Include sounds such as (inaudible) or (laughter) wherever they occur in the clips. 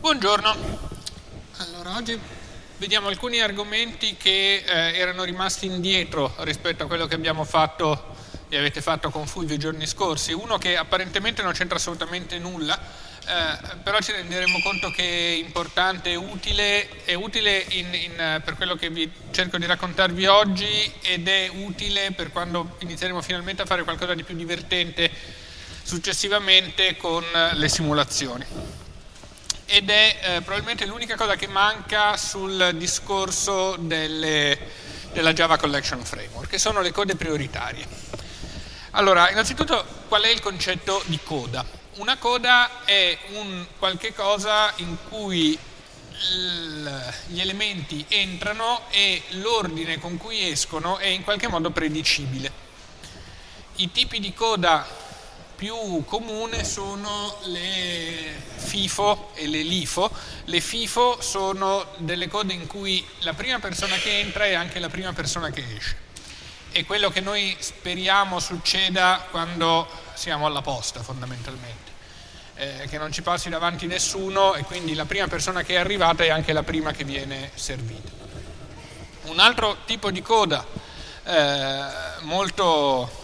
Buongiorno, allora oggi vediamo alcuni argomenti che eh, erano rimasti indietro rispetto a quello che abbiamo fatto e avete fatto con Fulvio i giorni scorsi. Uno che apparentemente non c'entra assolutamente nulla, eh, però ci renderemo conto che è importante, utile, è utile in, in, per quello che vi cerco di raccontarvi oggi ed è utile per quando inizieremo finalmente a fare qualcosa di più divertente successivamente con le simulazioni ed è eh, probabilmente l'unica cosa che manca sul discorso delle, della Java Collection Framework, che sono le code prioritarie. Allora, innanzitutto qual è il concetto di coda? Una coda è un qualche cosa in cui gli elementi entrano e l'ordine con cui escono è in qualche modo predicibile. I tipi di coda più comune sono le FIFO e le LIFO. Le FIFO sono delle code in cui la prima persona che entra è anche la prima persona che esce. È quello che noi speriamo succeda quando siamo alla posta fondamentalmente. Eh, che non ci passi davanti nessuno e quindi la prima persona che è arrivata è anche la prima che viene servita. Un altro tipo di coda eh, molto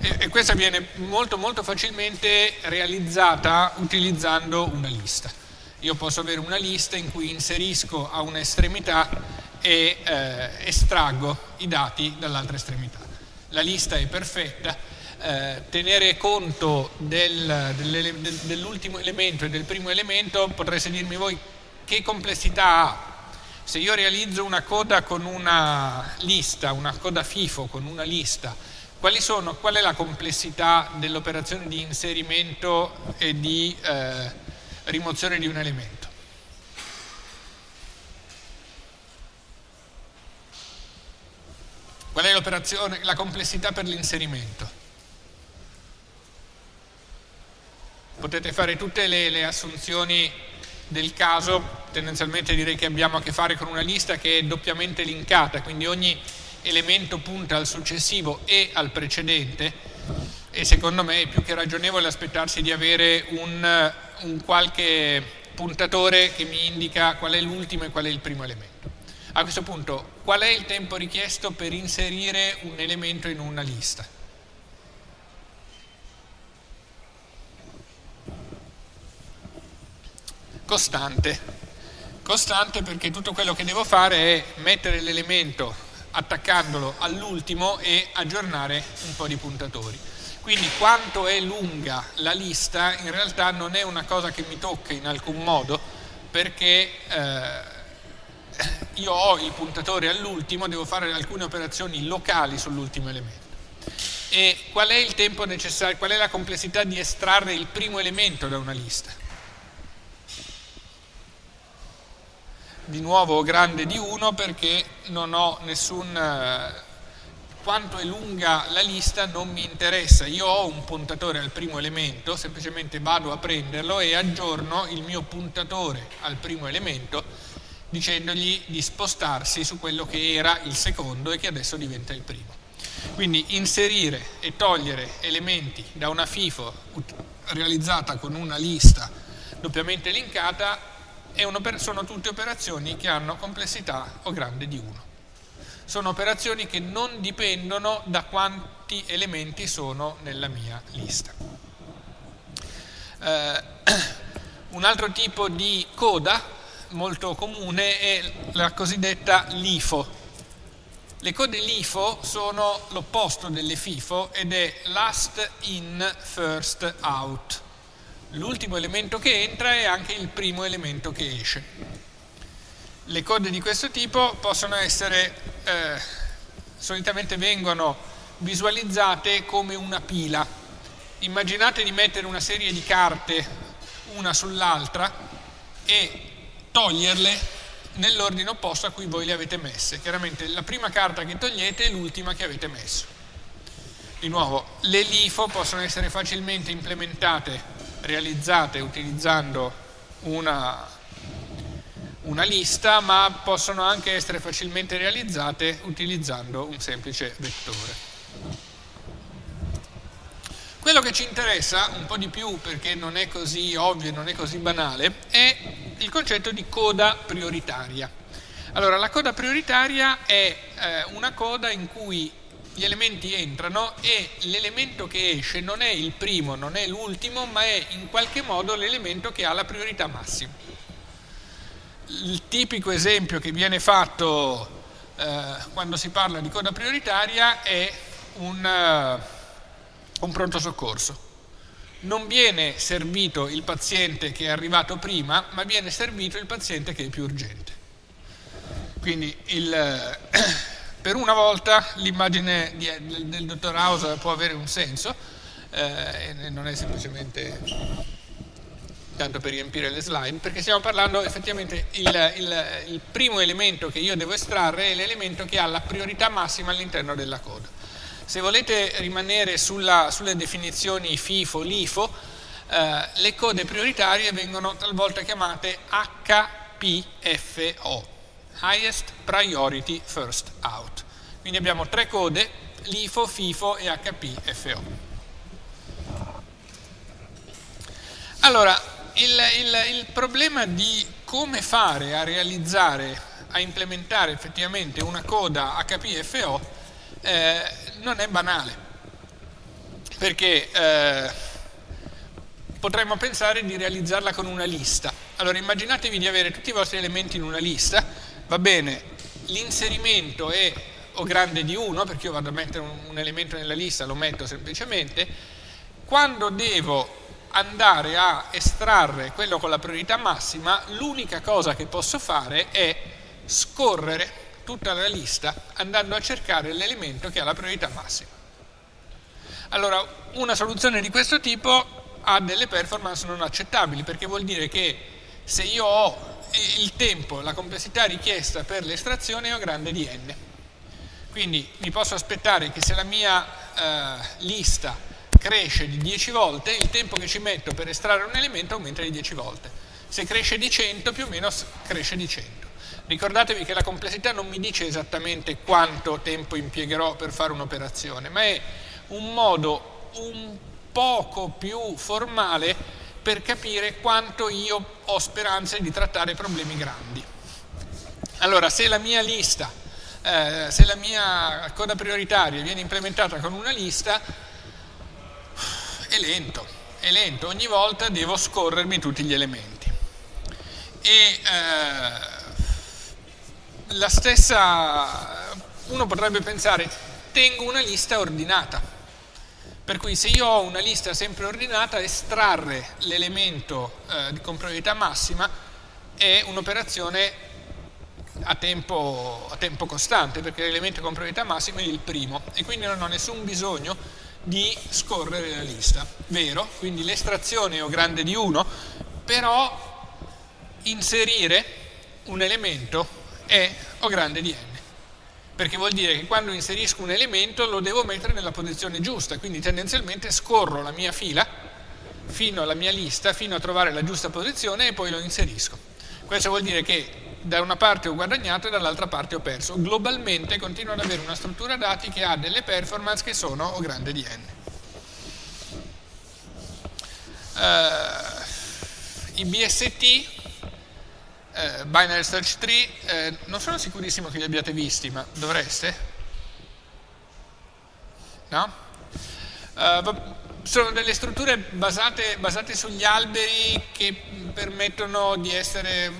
e, e questa viene molto molto facilmente realizzata utilizzando una lista. Io posso avere una lista in cui inserisco a un'estremità e eh, estraggo i dati dall'altra estremità. La lista è perfetta, eh, tenere conto del, del, dell'ultimo elemento e del primo elemento potreste dirmi voi che complessità ha. Se io realizzo una coda con una lista, una coda FIFO con una lista, sono, qual è la complessità dell'operazione di inserimento e di eh, rimozione di un elemento? Qual è la complessità per l'inserimento? Potete fare tutte le, le assunzioni del caso, tendenzialmente direi che abbiamo a che fare con una lista che è doppiamente linkata, quindi ogni elemento punta al successivo e al precedente e secondo me è più che ragionevole aspettarsi di avere un, un qualche puntatore che mi indica qual è l'ultimo e qual è il primo elemento. A questo punto, qual è il tempo richiesto per inserire un elemento in una lista? Costante. Costante perché tutto quello che devo fare è mettere l'elemento attaccandolo all'ultimo e aggiornare un po' di puntatori. Quindi quanto è lunga la lista in realtà non è una cosa che mi tocca in alcun modo perché eh, io ho il puntatore all'ultimo, devo fare alcune operazioni locali sull'ultimo elemento. E qual è il tempo necessario, qual è la complessità di estrarre il primo elemento da una lista? Di nuovo grande di 1 perché non ho nessun... Eh, quanto è lunga la lista non mi interessa, io ho un puntatore al primo elemento, semplicemente vado a prenderlo e aggiorno il mio puntatore al primo elemento dicendogli di spostarsi su quello che era il secondo e che adesso diventa il primo. Quindi inserire e togliere elementi da una FIFO realizzata con una lista doppiamente linkata sono tutte operazioni che hanno complessità o grande di 1. Sono operazioni che non dipendono da quanti elementi sono nella mia lista. Eh, (clears throat) un altro tipo di coda molto comune è la cosiddetta LIFO. Le code LIFO sono l'opposto delle FIFO ed è last in, first out l'ultimo elemento che entra è anche il primo elemento che esce. Le code di questo tipo possono essere, eh, solitamente vengono visualizzate come una pila. Immaginate di mettere una serie di carte una sull'altra e toglierle nell'ordine opposto a cui voi le avete messe. Chiaramente la prima carta che togliete è l'ultima che avete messo. Di nuovo, le LIFO possono essere facilmente implementate realizzate utilizzando una, una lista, ma possono anche essere facilmente realizzate utilizzando un semplice vettore. Quello che ci interessa un po' di più, perché non è così ovvio, non è così banale, è il concetto di coda prioritaria. Allora, la coda prioritaria è eh, una coda in cui gli elementi entrano e l'elemento che esce non è il primo, non è l'ultimo, ma è in qualche modo l'elemento che ha la priorità massima. Il tipico esempio che viene fatto eh, quando si parla di coda prioritaria è un, uh, un pronto soccorso. Non viene servito il paziente che è arrivato prima, ma viene servito il paziente che è più urgente. Quindi il, (clears throat) per una volta l'immagine del, dottor House può avere un senso eh, e non è semplicemente tanto per riempire le slide, perché stiamo parlando effettivamente il, il, il primo elemento che io devo estrarre è l'elemento che ha la priorità massima all'interno della coda. Se volete rimanere sulla, sulle definizioni FIFO, LIFO, eh, le code prioritarie vengono talvolta chiamate HPFO, Highest Priority First Out. Quindi abbiamo tre code, LIFO, FIFO e HPFO. Allora, il, il, il problema di come fare a realizzare, a implementare effettivamente una coda HPFO eh, non è banale, perché eh, potremmo pensare di realizzarla con una lista. Allora immaginatevi di avere tutti i vostri elementi in una lista, va bene, l'inserimento è o grande di 1, perché io vado a mettere un, un elemento nella lista, lo metto semplicemente, quando devo andare a estrarre quello con la priorità massima, l'unica cosa che posso fare è scorrere tutta la lista andando a cercare l'elemento che ha la priorità massima. Allora, una soluzione di questo tipo ha delle performance non accettabili, perché vuol dire che se io ho il tempo, la complessità richiesta per l'estrazione è un grande di n. Quindi mi posso aspettare che se la mia eh, lista cresce di 10 volte, il tempo che ci metto per estrarre un elemento aumenta di 10 volte. Se cresce di 100, più o meno cresce di 100. Ricordatevi che la complessità non mi dice esattamente quanto tempo impiegherò per fare un'operazione, ma è un modo un poco più formale per capire quanto io ho speranze di trattare problemi grandi. Allora, se la mia lista, eh, se la mia coda prioritaria viene implementata con una lista, è lento, è lento, ogni volta devo scorrermi tutti gli elementi. E eh, la stessa, uno potrebbe pensare, tengo una lista ordinata, per cui se io ho una lista sempre ordinata, estrarre l'elemento eh, con priorità massima è un'operazione a tempo, a tempo costante, perché l'elemento con priorità massima è il primo e quindi non ho nessun bisogno di scorrere la lista. Vero? Quindi l'estrazione è O grande di 1, però inserire un elemento è O grande di n perché vuol dire che quando inserisco un elemento lo devo mettere nella posizione giusta, quindi tendenzialmente scorro la mia fila fino alla mia lista, fino a trovare la giusta posizione e poi lo inserisco. Questo vuol dire che da una parte ho guadagnato e dall'altra parte ho perso. Globalmente continuo ad avere una struttura dati che ha delle performance che sono O grande di n. Uh, I BST eh, Binary Search Tree, eh, non sono sicurissimo che li abbiate visti, ma dovreste? No? Uh, sono delle strutture basate, basate, sugli alberi che permettono di essere,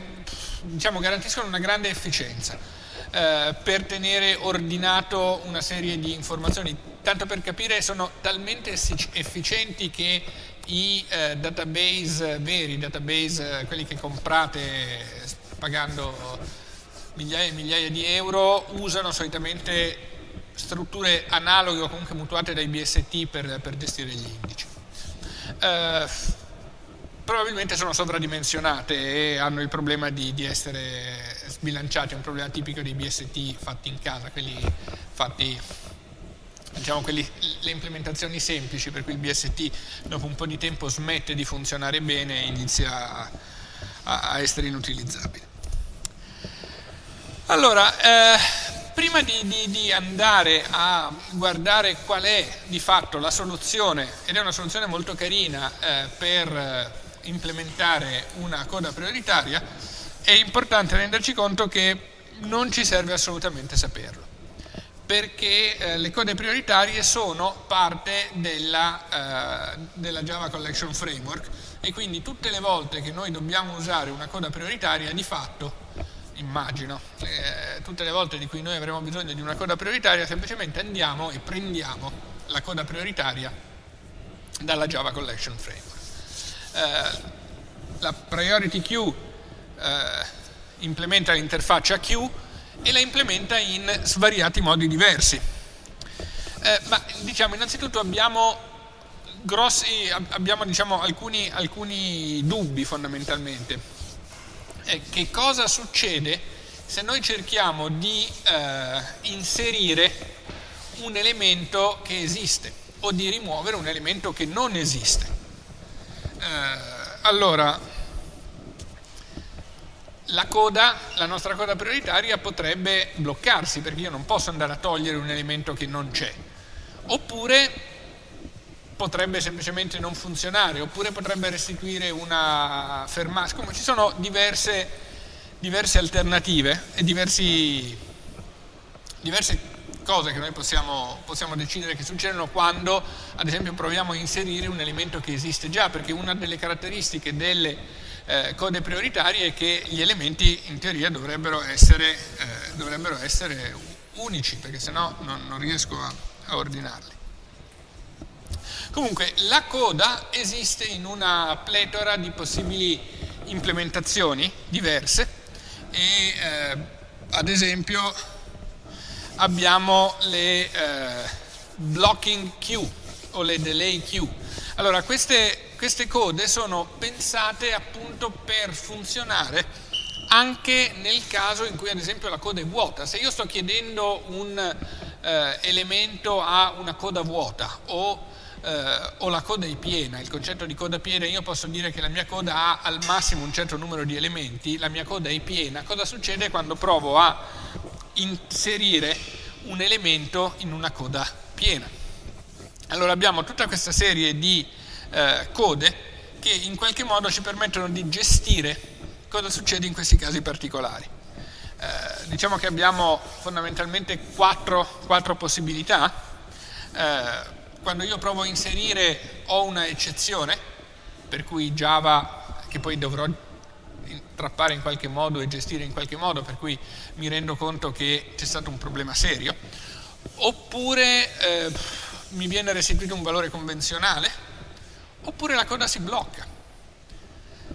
diciamo, garantiscono una grande efficienza uh, per tenere ordinato una serie di informazioni. Tanto per capire, sono talmente efficienti che i eh, database veri, database, quelli che comprate pagando migliaia e migliaia di euro, usano solitamente strutture analoghe o comunque mutuate dai BST per, per gestire gli indici. Eh, probabilmente sono sovradimensionate e hanno il problema di, di essere sbilanciati, è un problema tipico dei BST fatti in casa, quelli fatti diciamo quelli, le implementazioni semplici per cui il BST dopo un po' di tempo smette di funzionare bene e inizia a, a essere inutilizzabile. Allora, eh, prima di, di, di, andare a guardare qual è di fatto la soluzione, ed è una soluzione molto carina eh, per implementare una coda prioritaria, è importante renderci conto che non ci serve assolutamente saperlo, perché eh, le code prioritarie sono parte della, eh, della Java Collection Framework e quindi tutte le volte che noi dobbiamo usare una coda prioritaria di fatto immagino, eh, tutte le volte di cui noi avremo bisogno di una coda prioritaria, semplicemente andiamo e prendiamo la coda prioritaria dalla Java Collection Framework. Eh, la priority queue eh, implementa l'interfaccia queue e la implementa in svariati modi diversi. Eh, ma diciamo innanzitutto abbiamo, grossi, abbiamo diciamo, alcuni, alcuni dubbi fondamentalmente è che cosa succede se noi cerchiamo di eh, inserire un elemento che esiste o di rimuovere un elemento che non esiste. Eh, allora, la coda, la nostra coda prioritaria potrebbe bloccarsi perché io non posso andare a togliere un elemento che non c'è. Oppure potrebbe semplicemente non funzionare, oppure potrebbe restituire una fermata. Come ci sono diverse, diverse alternative e diversi, diverse cose che noi possiamo, possiamo, decidere che succedono quando, ad esempio, proviamo a inserire un elemento che esiste già, perché una delle caratteristiche delle eh, code prioritarie che gli elementi in teoria dovrebbero essere, eh, dovrebbero essere unici, perché sennò non, non riesco a, a ordinarli. Comunque la coda esiste in una pletora di possibili implementazioni diverse e eh, ad esempio abbiamo le eh, blocking queue o le delay queue. Allora queste, queste code sono pensate appunto per funzionare anche nel caso in cui ad esempio la coda è vuota. Se io sto chiedendo un eh, elemento a una coda vuota o eh, o la coda è piena, il concetto di coda piena, io posso dire che la mia coda ha al massimo un certo numero di elementi, la mia coda è piena, cosa succede quando provo a inserire un elemento in una coda piena? Allora abbiamo tutta questa serie di eh, code che in qualche modo ci permettono di gestire cosa succede in questi casi particolari. Eh, diciamo che abbiamo fondamentalmente quattro, quattro possibilità. Eh, quando io provo a inserire ho una eccezione, per cui Java, che poi dovrò trappare in qualche modo e gestire in qualche modo, per cui mi rendo conto che c'è stato un problema serio, oppure eh, mi viene restituito un valore convenzionale, oppure la coda si blocca.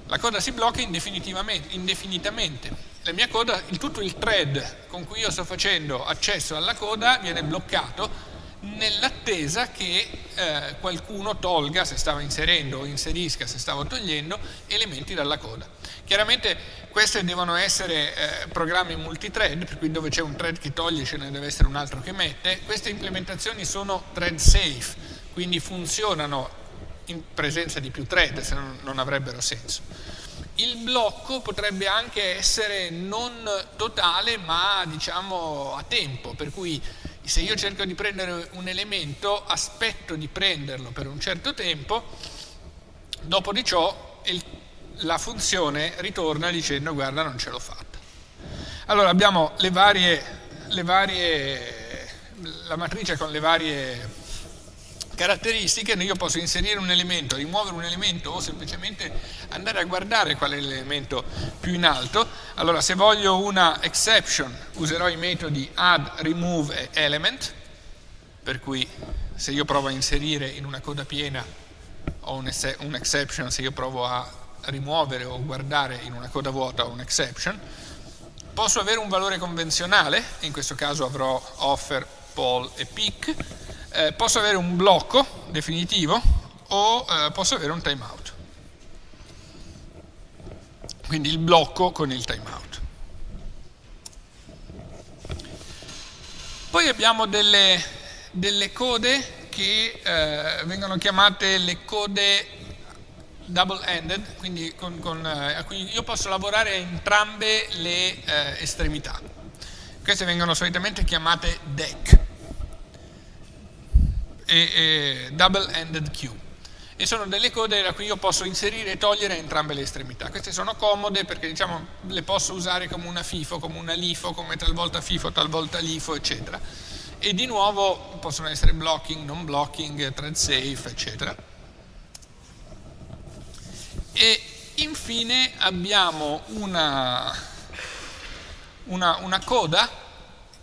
La coda si blocca indefinitamente. La mia coda, il, tutto il thread con cui io sto facendo accesso alla coda viene bloccato nell'attesa che eh, qualcuno tolga, se stava inserendo o inserisca, se stava togliendo, elementi dalla coda. Chiaramente questi devono essere eh, programmi multithread, per cui dove c'è un thread che toglie ce ne deve essere un altro che mette. Queste implementazioni sono thread safe, quindi funzionano in presenza di più thread, se no non avrebbero senso. Il blocco potrebbe anche essere non totale, ma diciamo a tempo, per cui se io cerco di prendere un elemento, aspetto di prenderlo per un certo tempo, dopo di ciò il, la funzione ritorna dicendo guarda non ce l'ho fatta. Allora abbiamo le varie, le varie, la matrice con le varie caratteristiche, io posso inserire un elemento, rimuovere un elemento o semplicemente andare a guardare qual è l'elemento più in alto. Allora se voglio una exception userò i metodi add, remove e element, per cui se io provo a inserire in una coda piena ho un, un exception, se io provo a rimuovere o guardare in una coda vuota ho un exception. Posso avere un valore convenzionale, in questo caso avrò offer, poll e pick, eh, posso avere un blocco definitivo o eh, posso avere un timeout. Quindi il blocco con il timeout. Poi abbiamo delle, delle code che eh, vengono chiamate le code double-ended, quindi con, con, eh, a cui io posso lavorare a entrambe le eh, estremità. Queste vengono solitamente chiamate deck e, e double-ended queue. e sono delle code da cui io posso inserire e togliere entrambe le estremità. Queste sono comode perché diciamo, le posso usare come una FIFO, come una LIFO, come talvolta FIFO, talvolta LIFO, eccetera. E di nuovo possono essere blocking, non blocking, thread safe, eccetera. E infine abbiamo una, una, una coda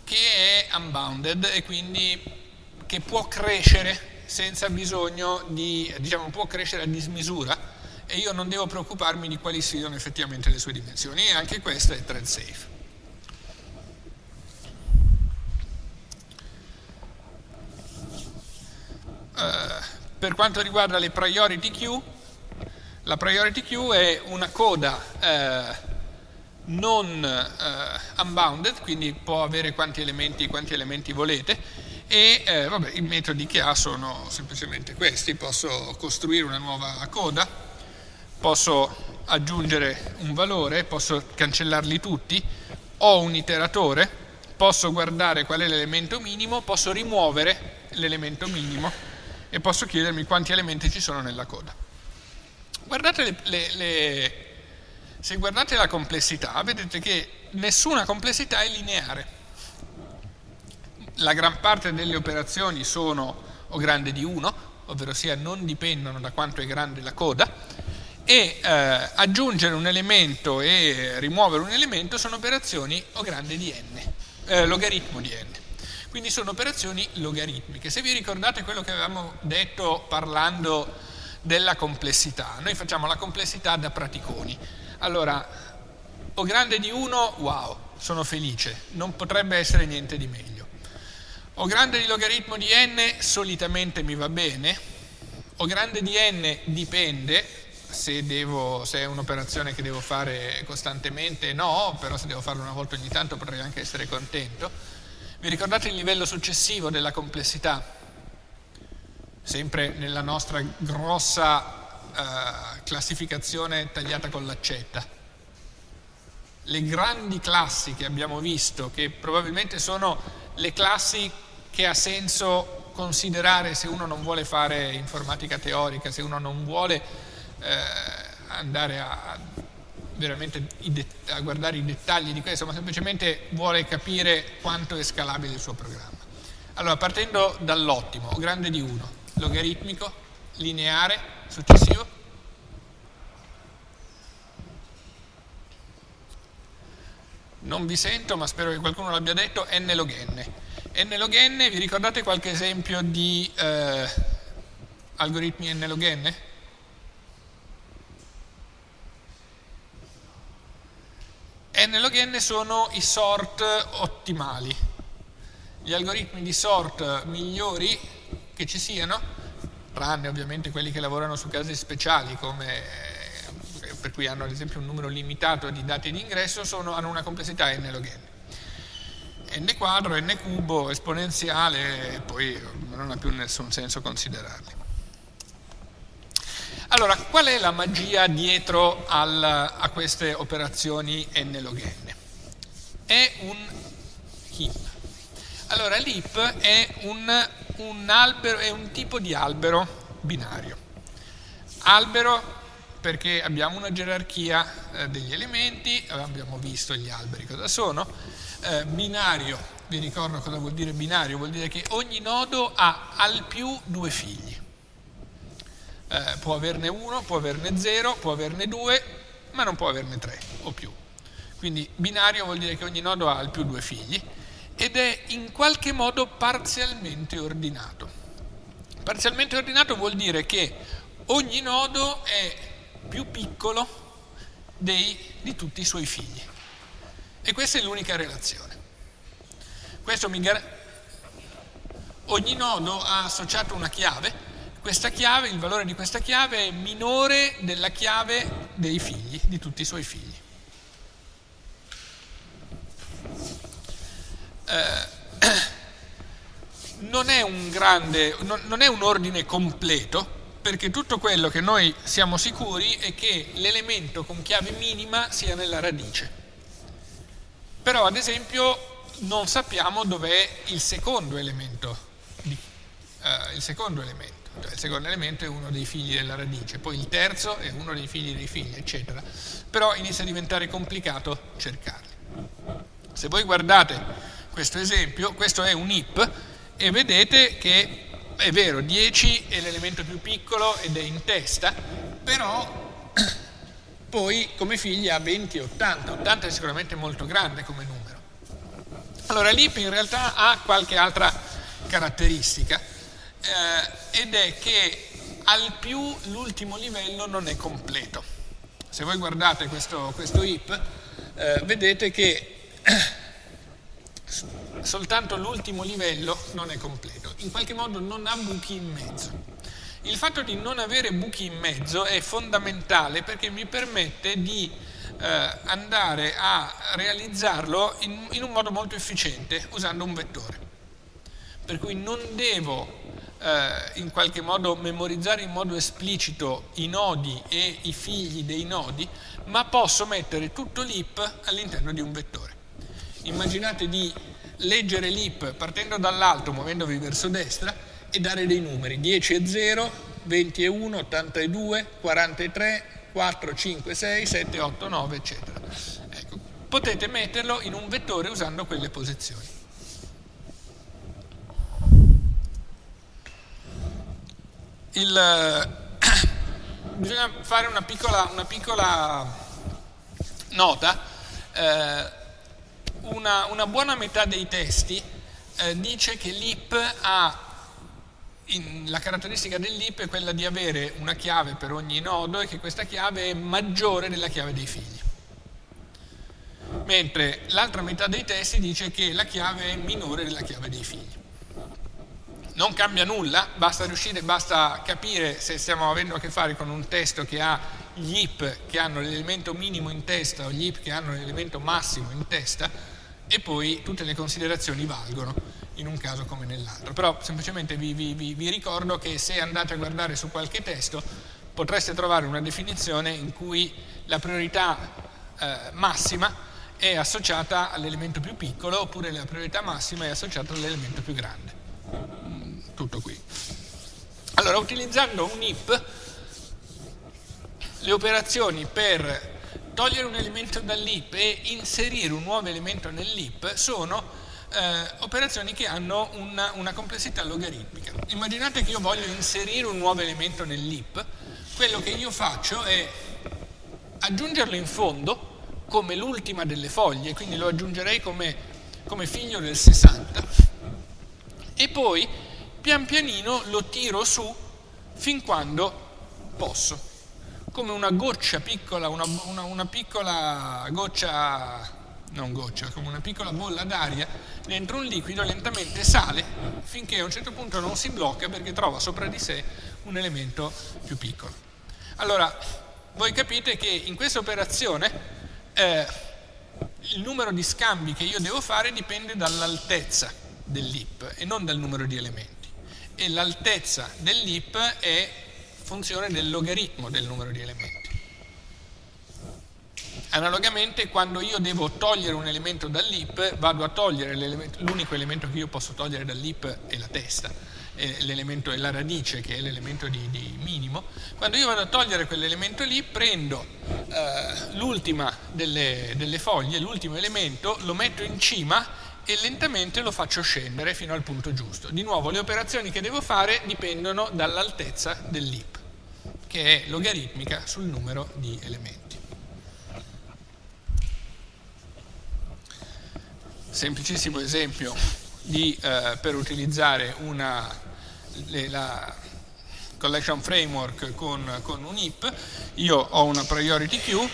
che è unbounded e quindi che può crescere senza bisogno di, diciamo, può crescere a dismisura e io non devo preoccuparmi di quali siano effettivamente le sue dimensioni e anche questa è thread safe. Uh, per quanto riguarda le priority queue, la priority queue è una coda uh, non uh, unbounded, quindi può avere quanti elementi, quanti elementi volete, e eh, vabbè, i metodi che ha sono semplicemente questi, posso costruire una nuova coda, posso aggiungere un valore, posso cancellarli tutti, ho un iteratore, posso guardare qual è l'elemento minimo, posso rimuovere l'elemento minimo e posso chiedermi quanti elementi ci sono nella coda. Guardate le, le, le, se guardate la complessità, vedete che nessuna complessità è lineare la gran parte delle operazioni sono o grande di 1, ovvero sia non dipendono da quanto è grande la coda, e eh, aggiungere un elemento e rimuovere un elemento sono operazioni o grande di n, eh, logaritmo di n. Quindi sono operazioni logaritmiche. Se vi ricordate quello che avevamo detto parlando della complessità, noi facciamo la complessità da praticoni. Allora, o grande di 1, wow, sono felice, non potrebbe essere niente di meglio. O grande di logaritmo di n solitamente mi va bene, o grande di n dipende, se, devo, se è un'operazione che devo fare costantemente no, però se devo farlo una volta ogni tanto potrei anche essere contento. Vi ricordate il livello successivo della complessità? Sempre nella nostra grossa uh, classificazione tagliata con l'accetta. Le grandi classi che abbiamo visto, che probabilmente sono le classi che ha senso considerare se uno non vuole fare informatica teorica, se uno non vuole eh, andare a, veramente a guardare i dettagli di questo, ma semplicemente vuole capire quanto è scalabile il suo programma. Allora, partendo dall'ottimo, grande di 1, logaritmico, lineare, successivo. Non vi sento, ma spero che qualcuno l'abbia detto, n. Log n. N log n, vi ricordate qualche esempio di eh, algoritmi n. Log n? n log n sono i sort ottimali, gli algoritmi di sort migliori che ci siano, tranne ovviamente quelli che lavorano su casi speciali come per cui hanno ad esempio un numero limitato di dati di ingresso, sono, hanno una complessità n log n n quadro, n cubo, esponenziale, e poi non ha più nessun senso considerarli. Allora, qual è la magia dietro al, a queste operazioni n log n? È un heap. Allora, l'heap è un, un, albero, è un tipo di albero binario. Albero perché abbiamo una gerarchia eh, degli elementi, abbiamo visto gli alberi cosa sono, eh, binario, vi ricordo cosa vuol dire binario, vuol dire che ogni nodo ha al più due figli. Eh, può averne uno, può averne zero, può averne due, ma non può averne tre o più. Quindi binario vuol dire che ogni nodo ha al più due figli ed è in qualche modo parzialmente ordinato. Parzialmente ordinato vuol dire che ogni nodo è più piccolo dei, di tutti i suoi figli. E questa è l'unica relazione. Ogni nodo ha associato una chiave, questa chiave, il valore di questa chiave è minore della chiave dei figli, di tutti i suoi figli. Eh, (clears throat) non, è grande, non, non è un ordine completo, perché tutto quello che noi siamo sicuri è che l'elemento con chiave minima sia nella radice. Però ad esempio non sappiamo dov'è il secondo elemento. Uh, il secondo elemento. cioè il secondo elemento è uno dei figli della radice, poi il terzo è uno dei figli dei figli, eccetera. Però inizia a diventare complicato cercarli. Se voi guardate questo esempio, questo è un IP e vedete che è vero, 10 è l'elemento più piccolo ed è in testa, però (coughs) poi come figli ha 20 e 80, 80 è sicuramente molto grande come numero. Allora l'IP in realtà ha qualche altra caratteristica eh, ed è che al più l'ultimo livello non è completo. Se voi guardate questo, questo IP eh, vedete che (coughs) soltanto l'ultimo livello non è completo, in qualche modo non ha buchi in mezzo. Il fatto di non avere buchi in mezzo è fondamentale perché mi permette di eh, andare a realizzarlo in, in, un modo molto efficiente usando un vettore. Per cui non devo eh, in qualche modo memorizzare in modo esplicito i nodi e i figli dei nodi, ma posso mettere tutto l'ip all'interno di un vettore. Immaginate di leggere l'ip partendo dall'alto, muovendovi verso destra e dare dei numeri, 10 e 0, 20 e 1, 82, 43, 4, 5, 6, 7, 8, 9, eccetera. Ecco, potete metterlo in un vettore usando quelle posizioni. Il, (coughs) bisogna fare una piccola, una piccola nota. Eh, una, una, buona metà dei testi eh, dice che l'IP ha in, la caratteristica dell'IP è quella di avere una chiave per ogni nodo e che questa chiave è maggiore della chiave dei figli. Mentre l'altra metà dei testi dice che la chiave è minore della chiave dei figli. Non cambia nulla, basta riuscire, basta capire se stiamo avendo a che fare con un testo che ha gli IP che hanno l'elemento minimo in testa o gli IP che hanno l'elemento massimo in testa e poi tutte le considerazioni valgono in un caso come nell'altro. Però semplicemente vi, vi, vi, ricordo che se andate a guardare su qualche testo potreste trovare una definizione in cui la priorità eh, massima è associata all'elemento più piccolo oppure la priorità massima è associata all'elemento più grande. Mm, tutto qui. Allora, utilizzando un IP, le operazioni per togliere un elemento dall'IP e inserire un nuovo elemento nell'IP sono eh, operazioni che hanno una, una, complessità logaritmica. Immaginate che io voglio inserire un nuovo elemento nell'IP, quello che io faccio è aggiungerlo in fondo come l'ultima delle foglie, quindi lo aggiungerei come, come figlio del 60, e poi pian pianino lo tiro su fin quando posso come una goccia piccola, una, una, una piccola goccia non goccia, come una piccola bolla d'aria dentro un liquido lentamente sale finché a un certo punto non si blocca perché trova sopra di sé un elemento più piccolo. Allora, voi capite che in questa operazione eh, il numero di scambi che io devo fare dipende dall'altezza dell'ip e non dal numero di elementi. E l'altezza dell'ip è funzione del logaritmo del numero di elementi. Analogamente quando io devo togliere un elemento dall'ip vado a togliere l'unico elemento che io posso togliere dall'ip è la testa, l'elemento è la radice che è l'elemento di, di, minimo. Quando io vado a togliere quell'elemento lì prendo eh, l'ultima delle, delle foglie, l'ultimo elemento, lo metto in cima e lentamente lo faccio scendere fino al punto giusto. Di nuovo le operazioni che devo fare dipendono dall'altezza dell'ip, che è logaritmica sul numero di elementi. semplicissimo esempio di, eh, per utilizzare una, le, la collection framework con, con, un IP, io ho una priority queue,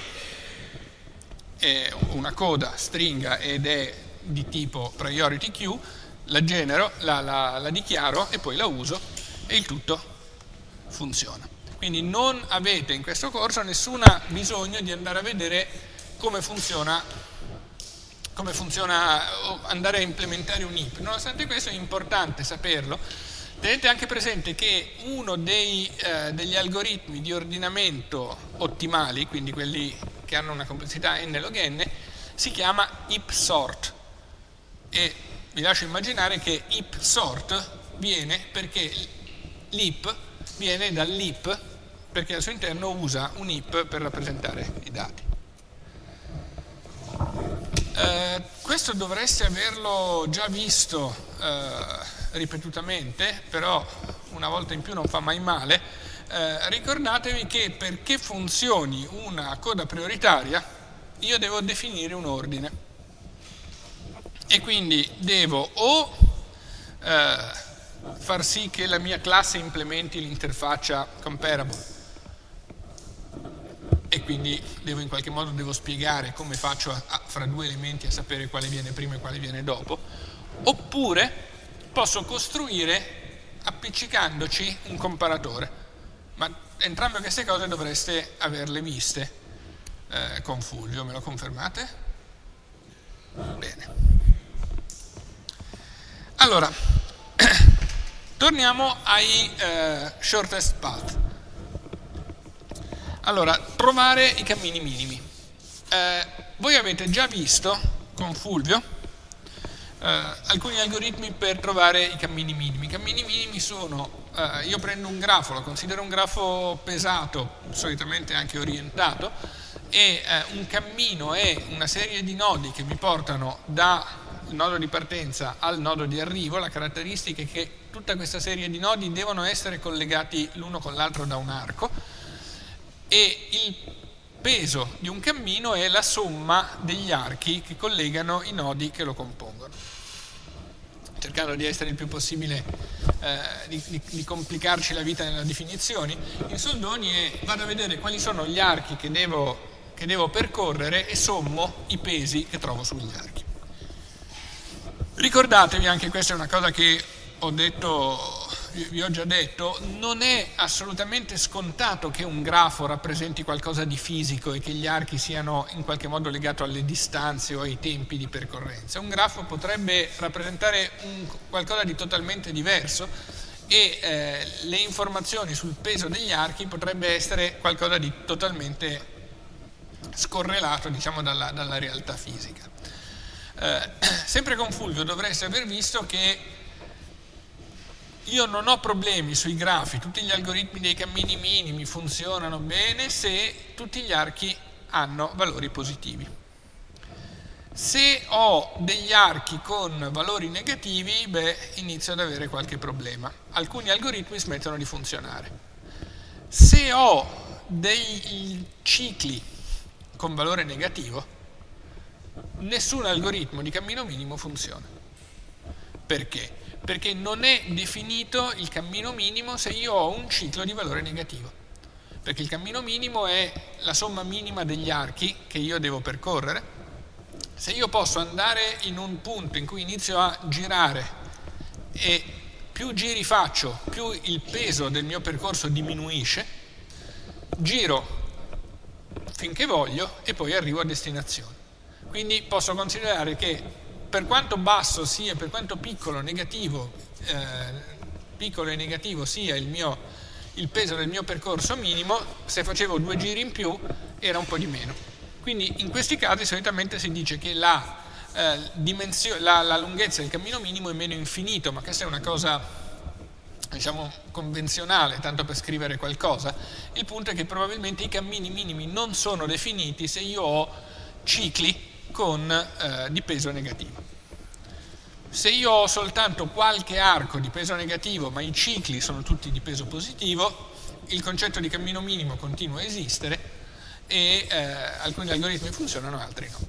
una coda stringa ed è di tipo priority queue, la genero, la, la, la dichiaro e poi la uso e il tutto funziona. Quindi non avete in questo corso nessun bisogno di andare a vedere come funziona come funziona andare a implementare un IP. Nonostante questo è importante saperlo. Tenete anche presente che uno dei, eh, degli algoritmi di ordinamento ottimali, quindi quelli che hanno una complessità n log n, si chiama IP sort e vi lascio immaginare che IP sort viene perché l'IP viene dall'heap perché al suo interno usa un heap per rappresentare i dati. Eh, questo dovreste averlo già visto eh, ripetutamente, però una volta in più non fa mai male. Eh, ricordatevi che perché funzioni una coda prioritaria io devo definire un ordine e quindi devo o eh, far sì che la mia classe implementi l'interfaccia comparable e quindi devo in qualche modo devo spiegare come faccio a, a, fra due elementi a sapere quale viene prima e quale viene dopo, oppure posso costruire appiccicandoci un comparatore, ma entrambe queste cose dovreste averle viste eh, con Fulvio, me lo confermate? Bene. Allora, (coughs) torniamo ai eh, shortest path. Allora, trovare i cammini minimi. Eh, voi avete già visto con Fulvio eh, alcuni algoritmi per trovare i cammini minimi. I cammini minimi sono, eh, io prendo un grafo, lo considero un grafo pesato, solitamente anche orientato, e eh, un cammino è una serie di nodi che mi portano dal nodo di partenza al nodo di arrivo, la caratteristica è che tutta questa serie di nodi devono essere collegati l'uno con l'altro da un arco, e il peso di un cammino è la somma degli archi che collegano i nodi che lo compongono. Cercando di essere il più possibile, eh, di, di, di, complicarci la vita nelle definizioni, in soldoni è vado a vedere quali sono gli archi che devo, che devo percorrere e sommo i pesi che trovo sugli archi. Ricordatevi, anche questa è una cosa che ho detto vi ho già detto, non è assolutamente scontato che un grafo rappresenti qualcosa di fisico e che gli archi siano in qualche modo legati alle distanze o ai tempi di percorrenza. Un grafo potrebbe rappresentare qualcosa di totalmente diverso e eh, le informazioni sul peso degli archi potrebbe essere qualcosa di totalmente scorrelato diciamo, dalla, dalla realtà fisica. Eh, (clears throat) sempre con Fulvio dovreste aver visto che io non ho problemi sui grafi, tutti gli algoritmi dei cammini minimi funzionano bene se tutti gli archi hanno valori positivi. Se ho degli archi con valori negativi, beh, inizio ad avere qualche problema. Alcuni algoritmi smettono di funzionare. Se ho dei cicli con valore negativo, nessun algoritmo di cammino minimo funziona. Perché? perché non è definito il cammino minimo se io ho un ciclo di valore negativo. Perché il cammino minimo è la somma minima degli archi che io devo percorrere. Se io posso andare in un punto in cui inizio a girare e più giri faccio, più il peso del mio percorso diminuisce, giro finché voglio e poi arrivo a destinazione. Quindi posso considerare che per quanto basso sia, per quanto piccolo, negativo, eh, piccolo e negativo sia il, mio, il peso del mio percorso minimo, se facevo due giri in più era un po' di meno. Quindi in questi casi solitamente si dice che la, eh, la, la lunghezza del cammino minimo è meno infinito, ma questa è una cosa diciamo convenzionale, tanto per scrivere qualcosa. Il punto è che probabilmente i cammini minimi non sono definiti se io ho cicli con, eh, di peso negativo. Se io ho soltanto qualche arco di peso negativo, ma i cicli sono tutti di peso positivo, il concetto di cammino minimo continua a esistere e eh, alcuni algoritmi funzionano, altri no.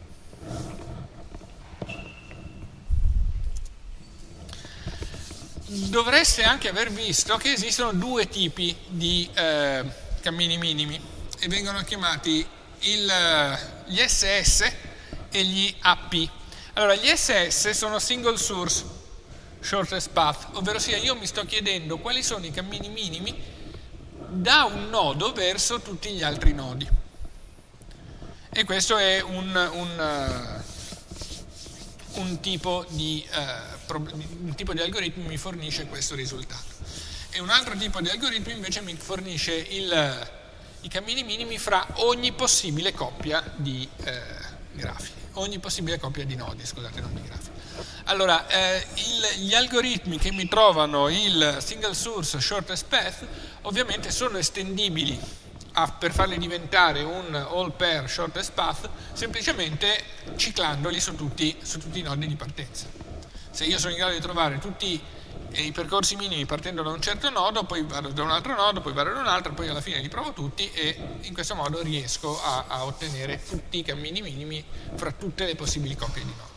Dovreste anche aver visto che esistono due tipi di eh, cammini minimi e vengono chiamati il, gli SS e gli AP. Allora, gli SS sono single source shortest path, ovvero sia io mi sto chiedendo quali sono i cammini minimi da un nodo verso tutti gli altri nodi. E questo è un, un, uh, un, tipo, di, uh, un tipo di algoritmo mi fornisce questo risultato. E un altro tipo di algoritmo invece mi fornisce il, i cammini minimi fra ogni possibile coppia di uh, grafi ogni possibile coppia di nodi, scusate, non di grafi. Allora, eh, il, gli algoritmi che mi trovano il single source shortest path ovviamente sono estendibili a, per farli diventare un all pair shortest path semplicemente ciclandoli su tutti, su tutti i nodi di partenza. Se io sono in grado di trovare tutti i percorsi minimi partendo da un certo nodo, poi vado da un altro nodo, poi vado da un altro, poi alla fine li provo tutti e in questo modo riesco a, a ottenere tutti i cammini minimi fra tutte le possibili coppie di nodi.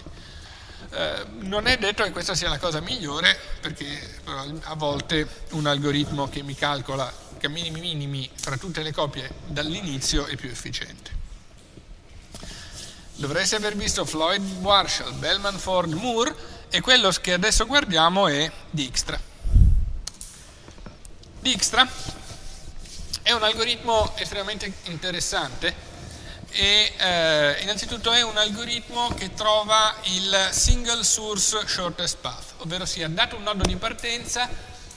Eh, non è detto che questa sia la cosa migliore perché a volte un algoritmo che mi calcola cammini minimi fra tutte le coppie dall'inizio è più efficiente. Dovreste aver visto Floyd Marshall, Bellman Ford Moore e quello che adesso guardiamo è Dijkstra. Dijkstra è un algoritmo estremamente interessante e eh, innanzitutto è un algoritmo che trova il single source shortest path, ovvero sia dato un nodo di partenza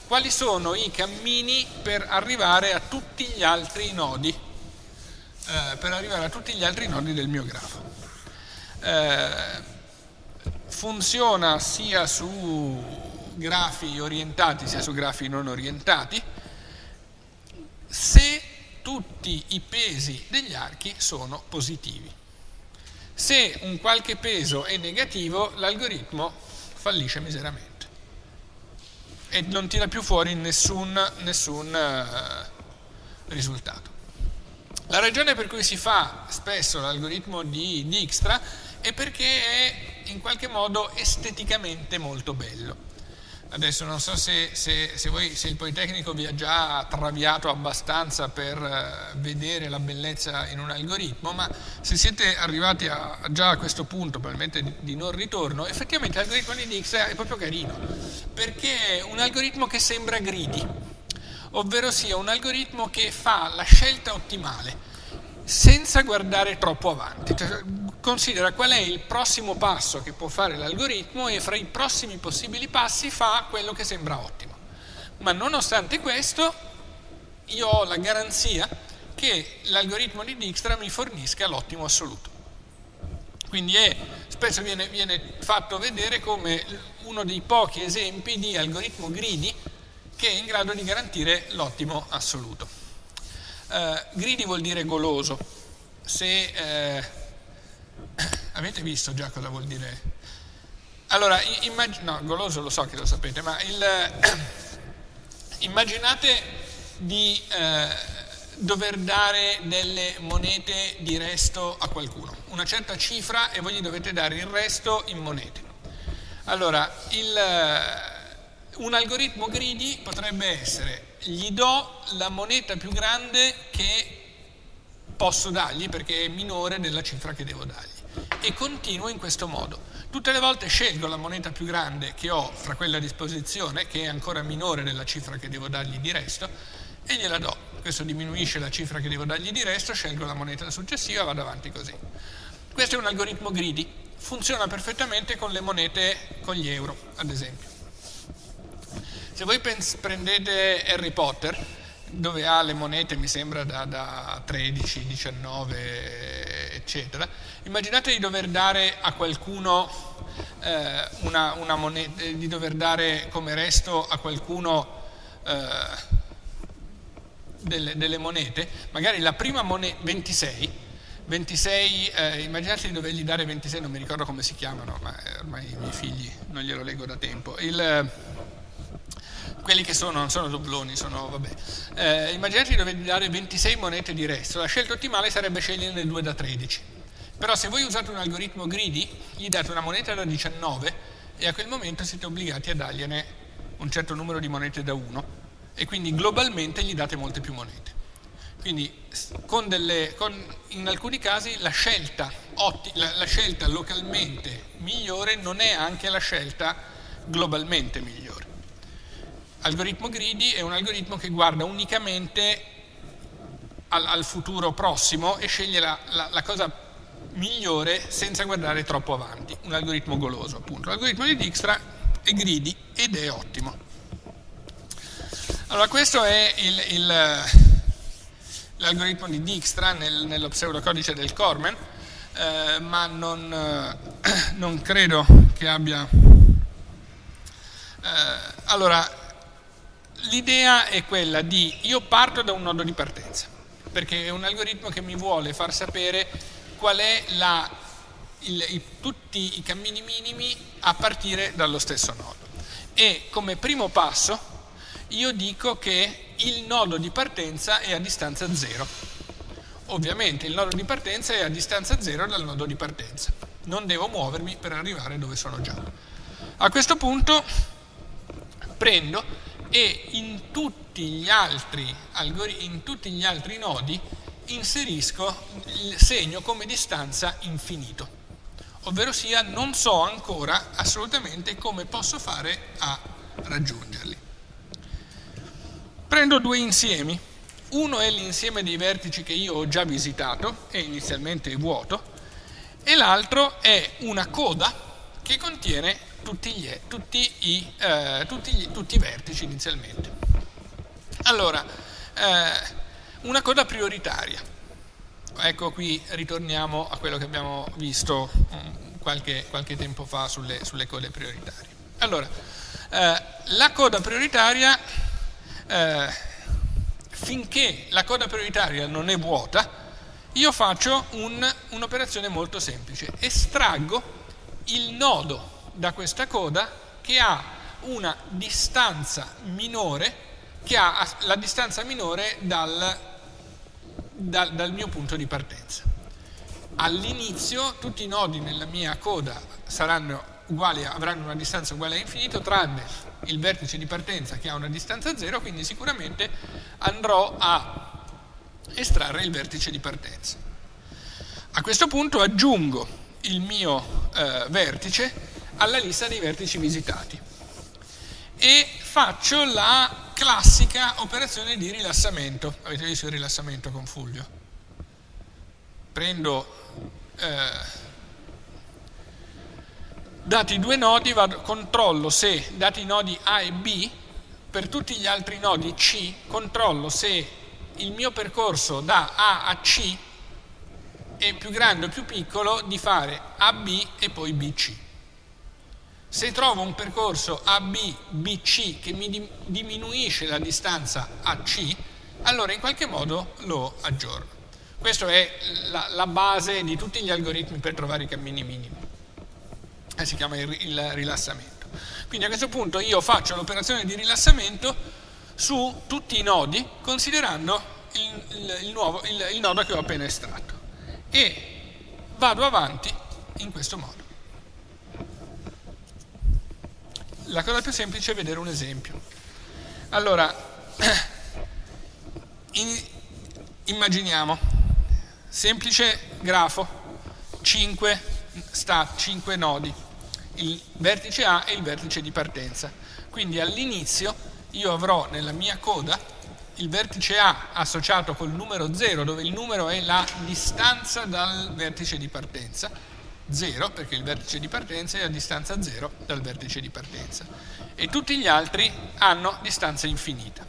quali sono i cammini per arrivare a tutti gli altri nodi, eh, per arrivare a tutti gli altri nodi del mio grafo. Eh, funziona sia su grafi orientati sia su grafi non orientati. Se tutti i pesi degli archi sono positivi. Se un qualche peso è negativo, l'algoritmo fallisce miseramente e non tira più fuori nessun, nessun uh, risultato. La ragione per cui si fa spesso l'algoritmo di Dijkstra è perché è in qualche modo esteticamente molto bello. Adesso non so se, se, se, voi, se, il Politecnico vi ha già traviato abbastanza per uh, vedere la bellezza in un algoritmo, ma se siete arrivati a, già a questo punto, probabilmente di, di non ritorno, effettivamente l'algoritmo di Dix è proprio carino, perché è un algoritmo che sembra greedy, ovvero sia un algoritmo che fa la scelta ottimale senza guardare troppo avanti. Considera qual è il prossimo passo che può fare l'algoritmo e fra i prossimi possibili passi fa quello che sembra ottimo. Ma nonostante questo, io ho la garanzia che l'algoritmo di Dijkstra mi fornisca l'ottimo assoluto. Quindi è, spesso viene, viene fatto vedere come uno dei pochi esempi di algoritmo greedy che è in grado di garantire l'ottimo assoluto. Uh, greedy vuol dire goloso. Se uh, (coughs) avete visto già cosa vuol dire? Allora, no, goloso lo so che lo sapete, ma il, (coughs) immaginate di uh, dover dare delle monete di resto a qualcuno, una certa cifra e voi gli dovete dare il resto in monete. Allora, il un algoritmo greedy potrebbe essere gli do la moneta più grande che posso dargli perché è minore della cifra che devo dargli e continuo in questo modo. Tutte le volte scelgo la moneta più grande che ho fra quella a disposizione, che è ancora minore della cifra che devo dargli di resto, e gliela do. Questo diminuisce la cifra che devo dargli di resto, scelgo la moneta successiva e vado avanti così. Questo è un algoritmo greedy, funziona perfettamente con le monete, con gli euro, ad esempio. Se voi prendete Harry Potter, dove ha le monete, mi sembra, da, da 13, 19, eccetera, immaginate di dover dare a qualcuno eh, una, una, moneta, di dover dare come resto a qualcuno eh, delle, delle, monete, magari la prima moneta, 26, 26 eh, immaginate di dovergli dare 26, non mi ricordo come si chiamano, ma ormai i miei figli non glielo leggo da tempo. Il, quelli che sono, non sono dobloni, sono, vabbè. Eh, immaginate di dover dare 26 monete di resto, la scelta ottimale sarebbe sceglierne 2 da 13. Però se voi usate un algoritmo greedy, gli date una moneta da 19 e a quel momento siete obbligati a dargliene un certo numero di monete da 1 e quindi globalmente gli date molte più monete. Quindi con delle, con, in alcuni casi la scelta, otti, la, la scelta localmente migliore non è anche la scelta globalmente migliore algoritmo greedy è un algoritmo che guarda unicamente al, al futuro prossimo e sceglie la, la, la, cosa migliore senza guardare troppo avanti, un algoritmo goloso appunto. L'algoritmo di Dijkstra è greedy ed è ottimo. Allora questo è l'algoritmo di Dijkstra nel, nello pseudocodice del Cormen, eh, ma non, eh, non credo che abbia Eh, allora, l'idea è quella di io parto da un nodo di partenza, perché è un algoritmo che mi vuole far sapere qual è la, il, i, tutti i cammini minimi a partire dallo stesso nodo. E come primo passo io dico che il nodo di partenza è a distanza 0. Ovviamente il nodo di partenza è a distanza 0 dal nodo di partenza. Non devo muovermi per arrivare dove sono già. A questo punto prendo e in tutti gli altri, in tutti gli altri nodi inserisco il segno come distanza infinito, ovvero sia non so ancora assolutamente come posso fare a raggiungerli. Prendo due insiemi, uno è l'insieme dei vertici che io ho già visitato, e inizialmente è vuoto, e l'altro è una coda che contiene tutti, gli, tutti, i, eh, tutti, gli, tutti i vertici inizialmente. Allora, eh, una coda prioritaria. Ecco qui ritorniamo a quello che abbiamo visto mm, qualche, qualche tempo fa sulle, sulle, code prioritarie. Allora, eh, la coda prioritaria, eh, finché la coda prioritaria non è vuota, io faccio un, un'operazione molto semplice. Estraggo il nodo da questa coda che ha una distanza minore, che ha la distanza minore dal, dal, dal mio punto di partenza. All'inizio tutti i nodi nella mia coda saranno uguali, avranno una distanza uguale a infinito, tranne il vertice di partenza che ha una distanza zero, quindi sicuramente andrò a estrarre il vertice di partenza. A questo punto aggiungo il mio eh, vertice alla lista dei vertici visitati e faccio la classica operazione di rilassamento. Avete visto il rilassamento con Fulvio? Prendo eh, dati due nodi, vado, controllo se dati i nodi A e B, per tutti gli altri nodi C, controllo se il mio percorso da A a C è più grande o più piccolo di fare AB e poi BC. Se trovo un percorso AB-BC che mi diminuisce la distanza AC, allora in qualche modo lo aggiorno. Questa è la, la, base di tutti gli algoritmi per trovare i cammini minimi. Eh, si chiama il, il rilassamento. Quindi a questo punto io faccio l'operazione di rilassamento su tutti i nodi considerando il, il, il, nuovo, il nodo che ho appena estratto e vado avanti in questo modo. La cosa più semplice è vedere un esempio. Allora, (clears throat) in, immaginiamo, semplice grafo, 5, sta, 5 nodi, il vertice A e il vertice di partenza. Quindi all'inizio io avrò nella mia coda il vertice A associato col numero 0, dove il numero è la distanza dal vertice di partenza, 0 perché il vertice di partenza è a distanza 0 dal vertice di partenza e tutti gli altri hanno distanza infinita.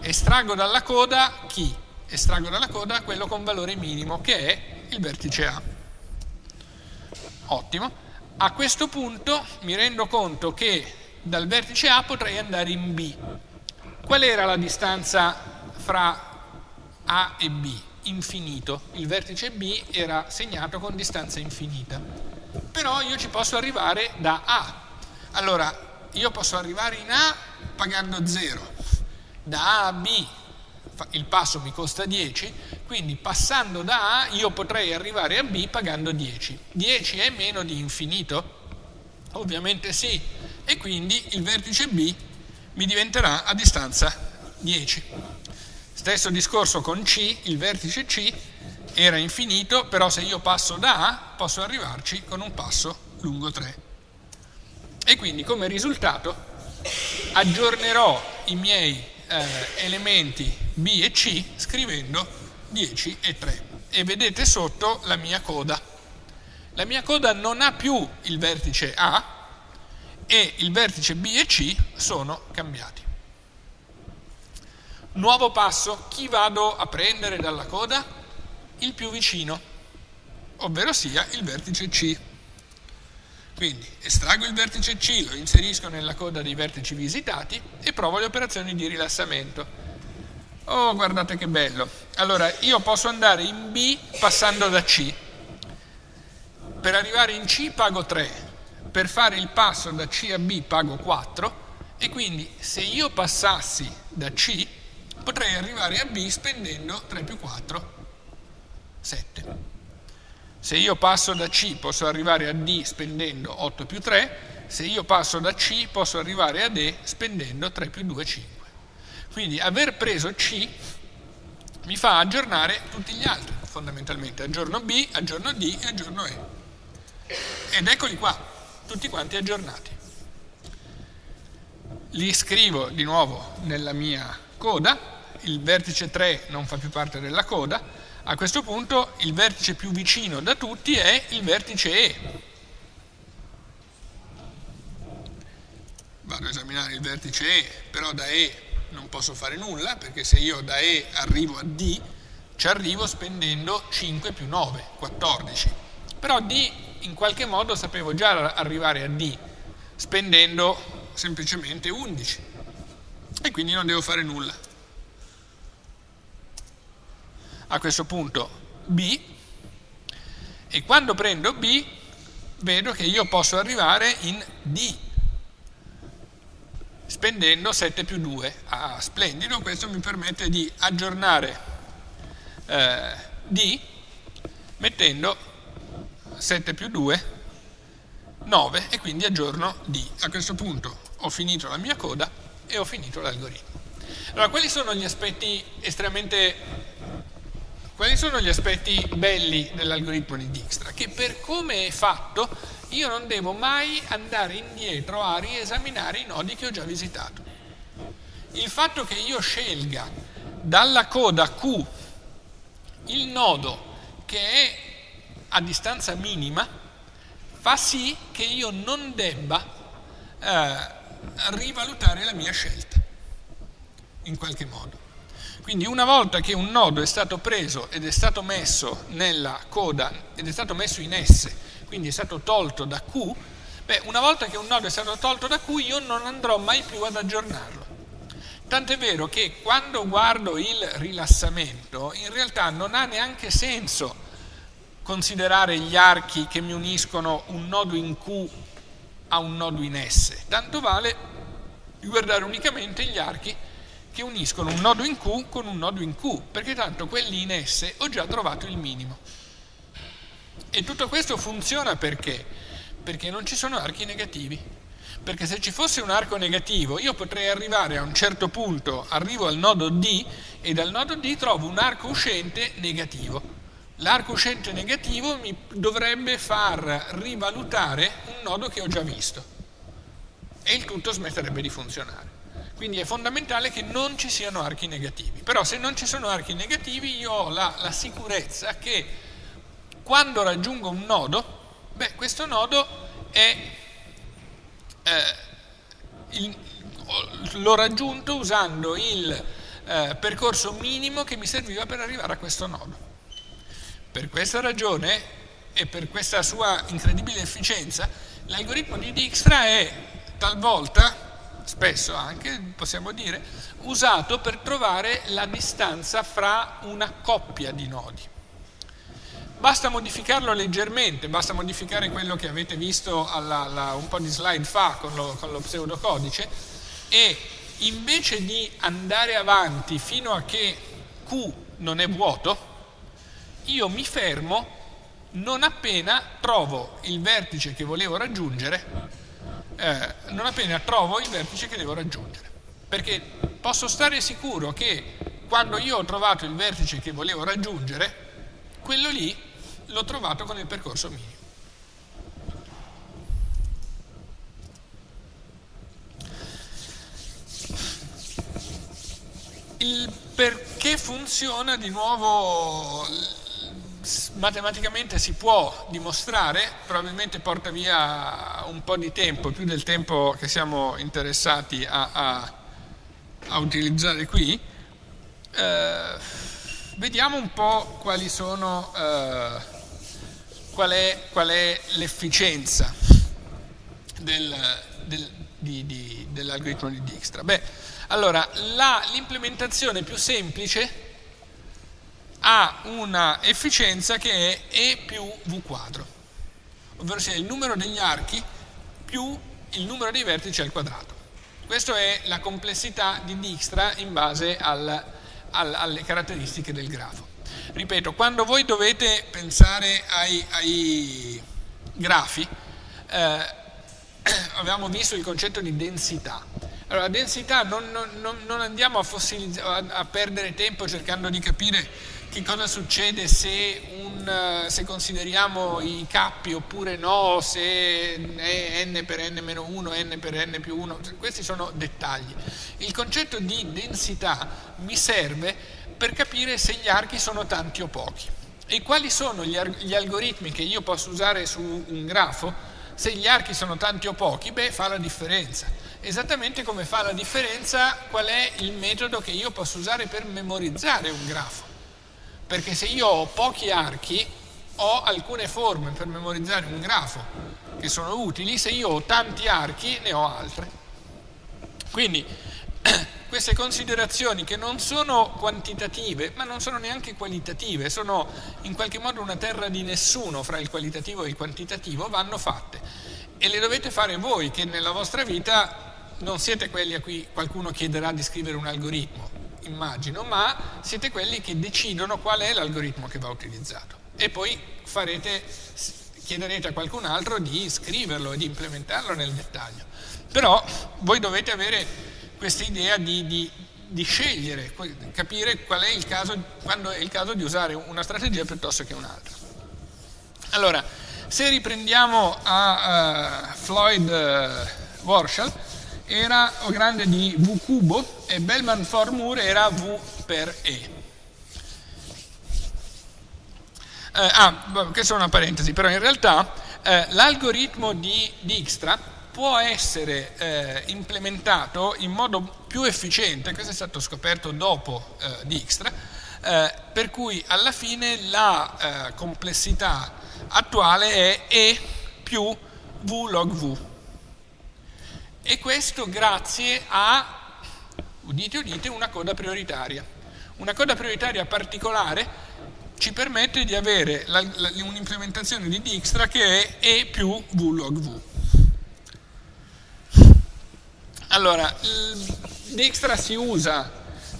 Estraggo dalla coda chi? Estraggo dalla coda quello con valore minimo che è il vertice A. Ottimo. A questo punto mi rendo conto che dal vertice A potrei andare in B. Qual era la distanza fra A e B? Infinito, il vertice B era segnato con distanza infinita, però io ci posso arrivare da A. Allora, io posso arrivare in A pagando 0, da A a B il passo mi costa 10, quindi passando da A io potrei arrivare a B pagando 10. 10 è meno di infinito? Ovviamente sì, e quindi il vertice B mi diventerà a distanza 10. Stesso discorso con C, il vertice C era infinito, però se io passo da A posso arrivarci con un passo lungo 3. E quindi come risultato aggiornerò i miei eh, elementi B e C scrivendo 10 e 3. E vedete sotto la mia coda. La mia coda non ha più il vertice A e il vertice B e C sono cambiati. Nuovo passo, chi vado a prendere dalla coda? Il più vicino, ovvero sia il vertice C. Quindi estraggo il vertice C, lo inserisco nella coda dei vertici visitati e provo le operazioni di rilassamento. Oh, guardate che bello. Allora, io posso andare in B passando da C. Per arrivare in C pago 3, per fare il passo da C a B pago 4 e quindi se io passassi da C potrei arrivare a B spendendo 3 più 4, 7. Se io passo da C posso arrivare a D spendendo 8 più 3, se io passo da C posso arrivare a D spendendo 3 più 2, 5. Quindi aver preso C mi fa aggiornare tutti gli altri, fondamentalmente. Aggiorno B, aggiorno D e aggiorno E. Ed eccoli qua, tutti quanti aggiornati. Li scrivo di nuovo nella mia coda, il vertice 3 non fa più parte della coda, a questo punto il vertice più vicino da tutti è il vertice E. Vado a esaminare il vertice E, però da E non posso fare nulla, perché se io da E arrivo a D, ci arrivo spendendo 5 più 9, 14. Però D in qualche modo sapevo già arrivare a D, spendendo semplicemente 11. E quindi non devo fare nulla a questo punto B e quando prendo B vedo che io posso arrivare in D spendendo 7 più 2. Ah, splendido, questo mi permette di aggiornare eh, D mettendo 7 più 2, 9 e quindi aggiorno D. A questo punto ho finito la mia coda e ho finito l'algoritmo. Allora, quali sono gli aspetti estremamente quali sono gli aspetti belli dell'algoritmo di Dijkstra? Che per come è fatto io non devo mai andare indietro a riesaminare i nodi che ho già visitato. Il fatto che io scelga dalla coda Q il nodo che è a distanza minima fa sì che io non debba eh, rivalutare la mia scelta in qualche modo. Quindi una volta che un nodo è stato preso ed è stato messo nella coda ed è stato messo in S, quindi è stato tolto da Q, beh, una volta che un nodo è stato tolto da Q io non andrò mai più ad aggiornarlo. Tant'è vero che quando guardo il rilassamento, in realtà non ha neanche senso considerare gli archi che mi uniscono un nodo in Q a un nodo in S. Tanto vale guardare unicamente gli archi che uniscono un nodo in Q con un nodo in Q, perché tanto quelli in S ho già trovato il minimo. E tutto questo funziona perché? Perché non ci sono archi negativi. Perché se ci fosse un arco negativo io potrei arrivare a un certo punto, arrivo al nodo D e dal nodo D trovo un arco uscente negativo. L'arco uscente negativo mi dovrebbe far rivalutare nodo che ho già visto e il tutto smetterebbe di funzionare. Quindi è fondamentale che non ci siano archi negativi. Però se non ci sono archi negativi io ho la, la sicurezza che quando raggiungo un nodo, beh, questo nodo è, eh, l'ho raggiunto usando il eh, percorso minimo che mi serviva per arrivare a questo nodo. Per questa ragione e per questa sua incredibile efficienza, l'algoritmo di Dijkstra è talvolta spesso anche, possiamo dire, usato per trovare la distanza fra una coppia di nodi. Basta modificarlo leggermente, basta modificare quello che avete visto alla, alla, un po' di slide fa con lo, con lo pseudocodice e invece di andare avanti fino a che Q non è vuoto, io mi fermo non appena trovo il vertice che volevo raggiungere eh, non appena trovo il vertice che devo raggiungere. Perché posso stare sicuro che quando io ho trovato il vertice che volevo raggiungere, quello lì l'ho trovato con il percorso minimo. Il perché funziona di nuovo matematicamente si può dimostrare, probabilmente porta via un po' di tempo, più del tempo che siamo interessati a, a, a utilizzare qui. Eh, vediamo un po' quali sono, eh, qual, è, è l'efficienza del, del, dell'algoritmo di Dijkstra? Beh, allora, l'implementazione più semplice ha una efficienza che è E più V quadro, ovvero sia il numero degli archi più il numero dei vertici al quadrato. Questa è la complessità di Dijkstra in base al, al, alle caratteristiche del grafo. Ripeto, quando voi dovete pensare ai, ai grafi, eh, (clears throat) avevamo visto il concetto di densità. Allora, densità non, non, non andiamo a, a, perdere tempo cercando di capire che cosa succede se, un, se, consideriamo i cappi oppure no, se è n per n meno 1, n per n più 1, questi sono dettagli. Il concetto di densità mi serve per capire se gli archi sono tanti o pochi. E quali sono gli, gli algoritmi che io posso usare su un grafo? Se gli archi sono tanti o pochi, beh, fa la differenza. Esattamente come fa la differenza qual è il metodo che io posso usare per memorizzare un grafo perché se io ho pochi archi ho alcune forme per memorizzare un grafo che sono utili, se io ho tanti archi ne ho altre. Quindi (clears throat) queste considerazioni che non sono quantitative, ma non sono neanche qualitative, sono in qualche modo una terra di nessuno fra il qualitativo e il quantitativo, vanno fatte. E le dovete fare voi che nella vostra vita non siete quelli a cui qualcuno chiederà di scrivere un algoritmo, immagino, ma siete quelli che decidono qual è l'algoritmo che va utilizzato e poi farete, chiederete a qualcun altro di scriverlo e di implementarlo nel dettaglio. Però voi dovete avere questa idea di, di, di scegliere, capire qual è il caso, quando è il caso di usare una strategia piuttosto che un'altra. Allora, se riprendiamo a uh, Floyd uh, Warshall, era grande di V cubo e Bellman Formur era V per E. Eh, ah, questa è una parentesi, però in realtà eh, l'algoritmo di Dijkstra può essere eh, implementato in modo più efficiente, questo è stato scoperto dopo eh, Dijkstra, eh, per cui alla fine la eh, complessità attuale è E più V log V e questo grazie a, udite udite, una coda prioritaria. Una coda prioritaria particolare ci permette di avere un'implementazione di Dijkstra che è E più V log V. Allora, Dijkstra si usa,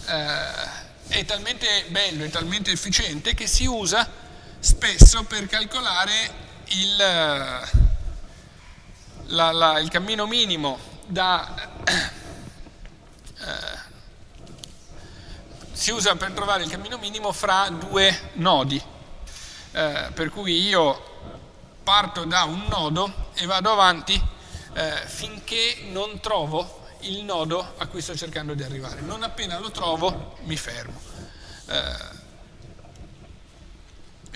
eh, è talmente bello, è talmente efficiente che si usa spesso per calcolare il, la, il cammino minimo da, eh, si usa per trovare il cammino minimo fra due nodi, eh, per cui io parto da un nodo e vado avanti eh, finché non trovo il nodo a cui sto cercando di arrivare. Non appena lo trovo mi fermo. Eh,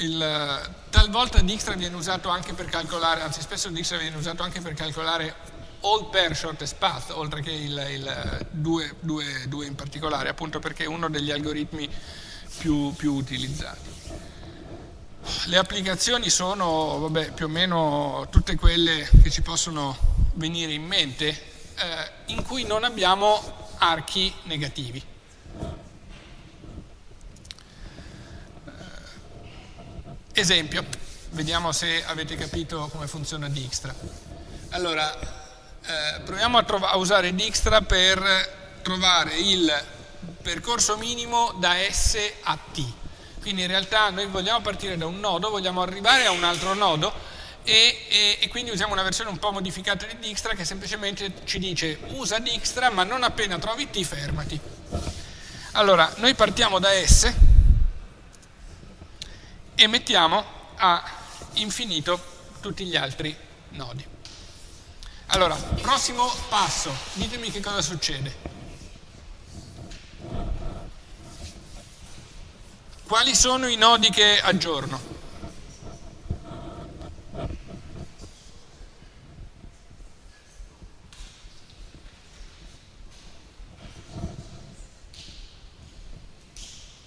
il, talvolta Dijkstra viene usato anche per calcolare, anzi spesso Dijkstra viene usato anche per calcolare all pair shortest path, oltre che il 2 in particolare, appunto perché è uno degli algoritmi più, più utilizzati. Le applicazioni sono vabbè, più o meno tutte quelle che ci possono venire in mente, eh, in cui non abbiamo archi negativi. Eh, esempio, vediamo se avete capito come funziona Dijkstra. Allora, eh, proviamo a, a, usare Dijkstra per trovare il percorso minimo da S a T. Quindi in realtà noi vogliamo partire da un nodo, vogliamo arrivare a un altro nodo e, e, e quindi usiamo una versione un po' modificata di Dijkstra che semplicemente ci dice usa Dijkstra ma non appena trovi T fermati. Allora, noi partiamo da S e mettiamo a infinito tutti gli altri nodi. Allora, prossimo passo, ditemi che cosa succede. Quali sono i nodi che aggiorno?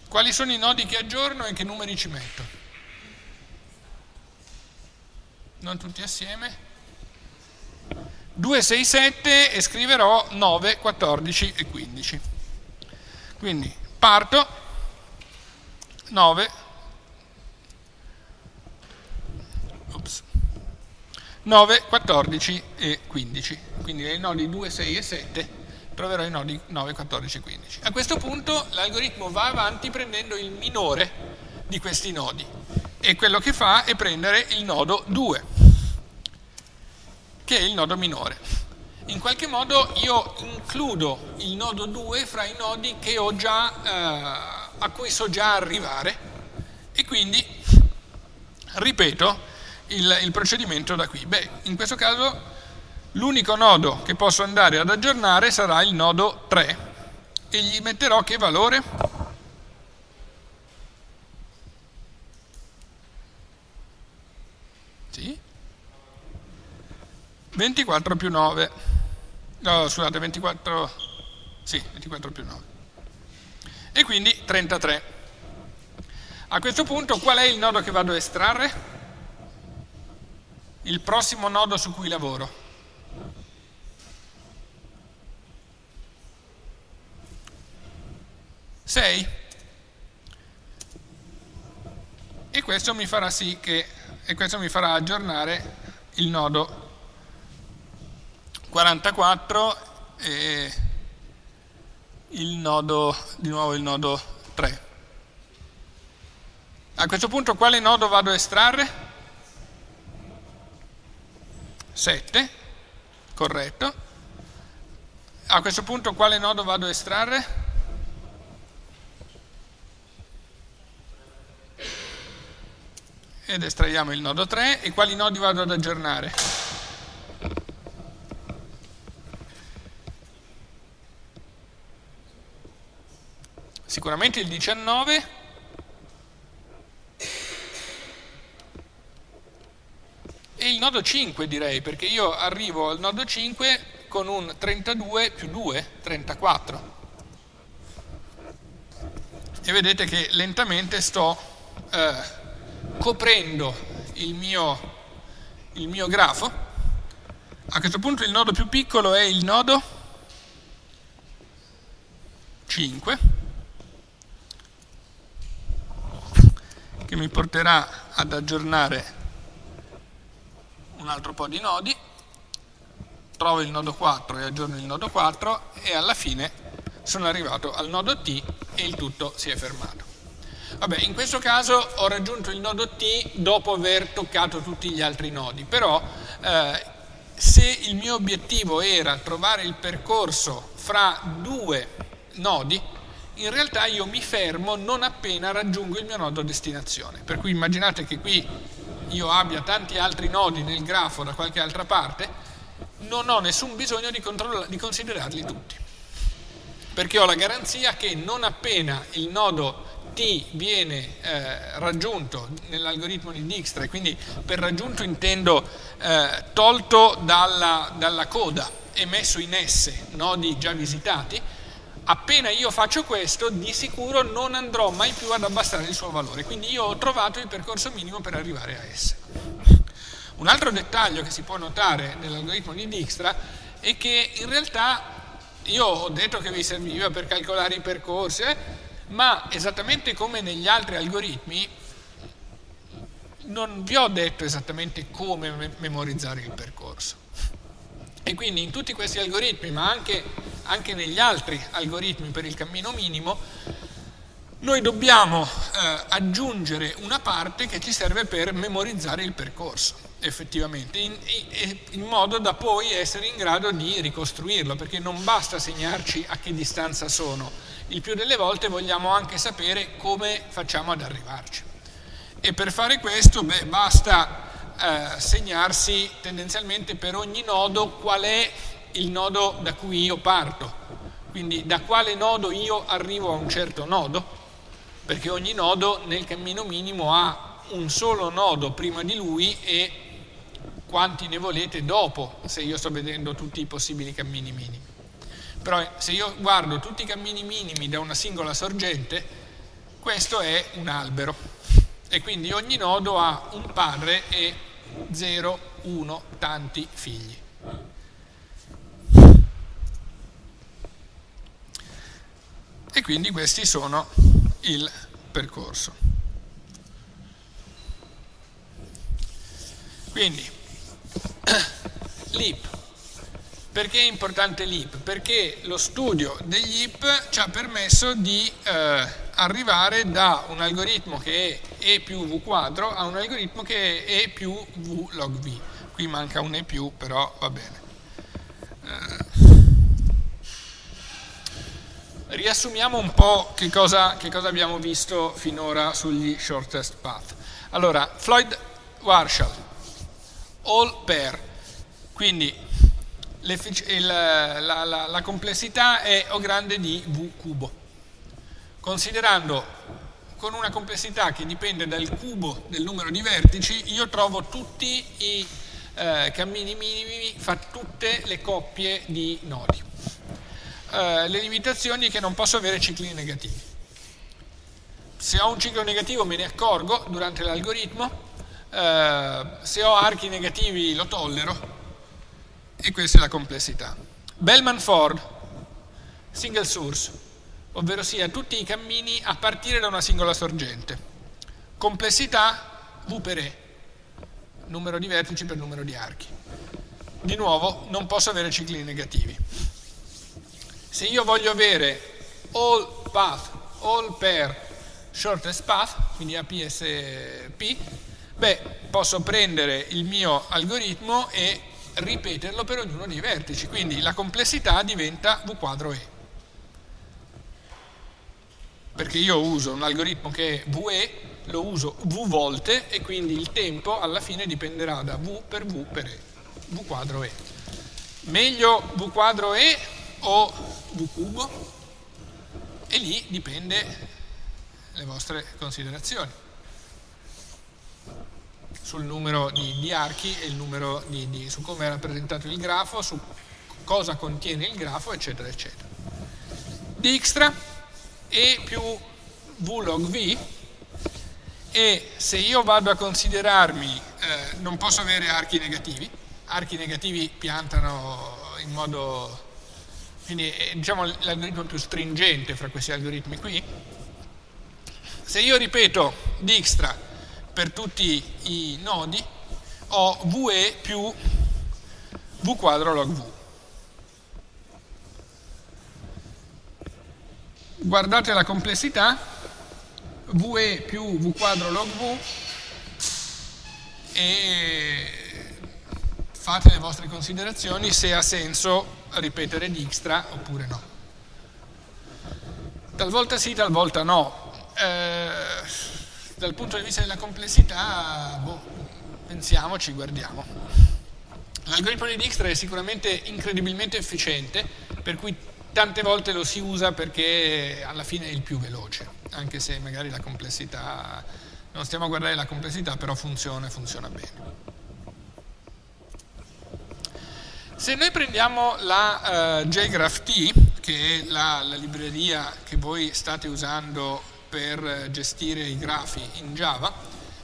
Quali sono i nodi che aggiorno e che numeri ci metto? Non tutti assieme. 2, 6, 7 e scriverò 9, 14 e 15. Quindi parto 9, ops, 9, 14 e 15. Quindi nei nodi 2, 6 e 7 troverò i nodi 9, 14 e 15. A questo punto l'algoritmo va avanti prendendo il minore di questi nodi e quello che fa è prendere il nodo 2, che è il nodo minore. In qualche modo io includo il nodo 2 fra i nodi già, eh, a cui so già arrivare e quindi ripeto il, il procedimento da qui. Beh, in questo caso L'unico nodo che posso andare ad aggiornare sarà il nodo 3 e gli metterò che valore? Sì? 24 più 9. No, scusate, 24... Sì, 24 più 9. E quindi 33. A questo punto qual è il nodo che vado a estrarre? Il prossimo nodo su cui lavoro. 6 e questo mi farà sì che e questo mi farà aggiornare il nodo 44 e il nodo di nuovo il nodo 3 a questo punto quale nodo vado a estrarre? 7 corretto a questo punto quale nodo vado a estrarre? ed estraiamo il nodo 3 e quali nodi vado ad aggiornare? Sicuramente il 19 e il nodo 5 direi perché io arrivo al nodo 5 con un 32 più 2, 34 e vedete che lentamente sto eh, coprendo il mio, il mio grafo, a questo punto il nodo più piccolo è il nodo 5, che mi porterà ad aggiornare un altro po' di nodi, trovo il nodo 4 e aggiorno il nodo 4 e alla fine sono arrivato al nodo T e il tutto si è fermato. Vabbè, in questo caso ho raggiunto il nodo T dopo aver toccato tutti gli altri nodi, però eh, se il mio obiettivo era trovare il percorso fra due nodi, in realtà io mi fermo non appena raggiungo il mio nodo destinazione. Per cui immaginate che qui io abbia tanti altri nodi nel grafo da qualche altra parte, non ho nessun bisogno di, di considerarli tutti. Perché ho la garanzia che non appena il nodo T viene eh, raggiunto nell'algoritmo di Dijkstra, e quindi per raggiunto intendo eh, tolto dalla, dalla coda e messo in S nodi già visitati, appena io faccio questo di sicuro non andrò mai più ad abbassare il suo valore, quindi io ho trovato il percorso minimo per arrivare a S. Un altro dettaglio che si può notare nell'algoritmo di Dijkstra è che in realtà io ho detto che vi serviva per calcolare i percorsi, eh, ma esattamente come negli altri algoritmi non vi ho detto esattamente come me memorizzare il percorso. E quindi in tutti questi algoritmi, ma anche, anche negli altri algoritmi per il cammino minimo, noi dobbiamo eh, aggiungere una parte che ci serve per memorizzare il percorso, effettivamente, in, in, modo da poi essere in grado di ricostruirlo, perché non basta segnarci a che distanza sono, il più delle volte vogliamo anche sapere come facciamo ad arrivarci. E per fare questo beh, basta eh, segnarsi tendenzialmente per ogni nodo qual è il nodo da cui io parto, quindi da quale nodo io arrivo a un certo nodo, perché ogni nodo nel cammino minimo ha un solo nodo prima di lui e quanti ne volete dopo, se io sto vedendo tutti i possibili cammini minimi. Però se io guardo tutti i cammini minimi da una singola sorgente, questo è un albero. E quindi ogni nodo ha un padre e 0, 1, tanti figli. E quindi questi sono il percorso. Quindi, (clears throat) l'IP. Perché è importante l'IP? Perché lo studio degli IP ci ha permesso di... Eh, arrivare da un algoritmo che è E più V quadro a un algoritmo che è E più V log V. Qui manca un E più, però va bene. Eh, riassumiamo un po' che cosa, che cosa, abbiamo visto finora sugli shortest path. Allora, Floyd Warshall, all pair, quindi il, la, la, la complessità è O grande di V cubo. Considerando con una complessità che dipende dal cubo del numero di vertici, io trovo tutti i eh, cammini minimi, fa tutte le coppie di nodi. Eh, le limitazioni è che non posso avere cicli negativi. Se ho un ciclo negativo me ne accorgo durante l'algoritmo, eh, se ho archi negativi lo tollero e questa è la complessità. Bellman-Ford, single source, ovvero sia tutti i cammini a partire da una singola sorgente. Complessità V per E, numero di vertici per numero di archi. Di nuovo non posso avere cicli negativi. Se io voglio avere all path, all pair, shortest path, quindi APSP, beh, posso prendere il mio algoritmo e ripeterlo per ognuno dei vertici, quindi la complessità diventa V quadro E. Perché io uso un algoritmo che è VE, lo uso V volte e quindi il tempo alla fine dipenderà da V per V per E, V quadro E. Meglio V quadro E o V cubo e lì dipende le vostre considerazioni sul numero di, di archi e il numero di, di, su come è rappresentato il grafo, su cosa contiene il grafo, eccetera, eccetera. Dijkstra E più V log V e se io vado a considerarmi, eh, non posso avere archi negativi, archi negativi piantano in modo quindi è diciamo, l'algoritmo più stringente fra questi algoritmi qui. Se io ripeto Dijkstra per tutti i nodi, ho VE più V quadro log V. Guardate la complessità, VE più V quadro log V e fate le vostre considerazioni se ha senso ripetere Dijkstra oppure no. Talvolta sì, talvolta no. Eh, dal punto di vista della complessità, boh, pensiamoci, guardiamo. L'algoritmo di Dijkstra è sicuramente incredibilmente efficiente, per cui tante volte lo si usa perché alla fine è il più veloce, anche se magari la complessità, non stiamo a guardare la complessità, però funziona e funziona bene. Se noi prendiamo la uh, JGraphT, che è la, la, libreria che voi state usando per gestire i grafi in Java,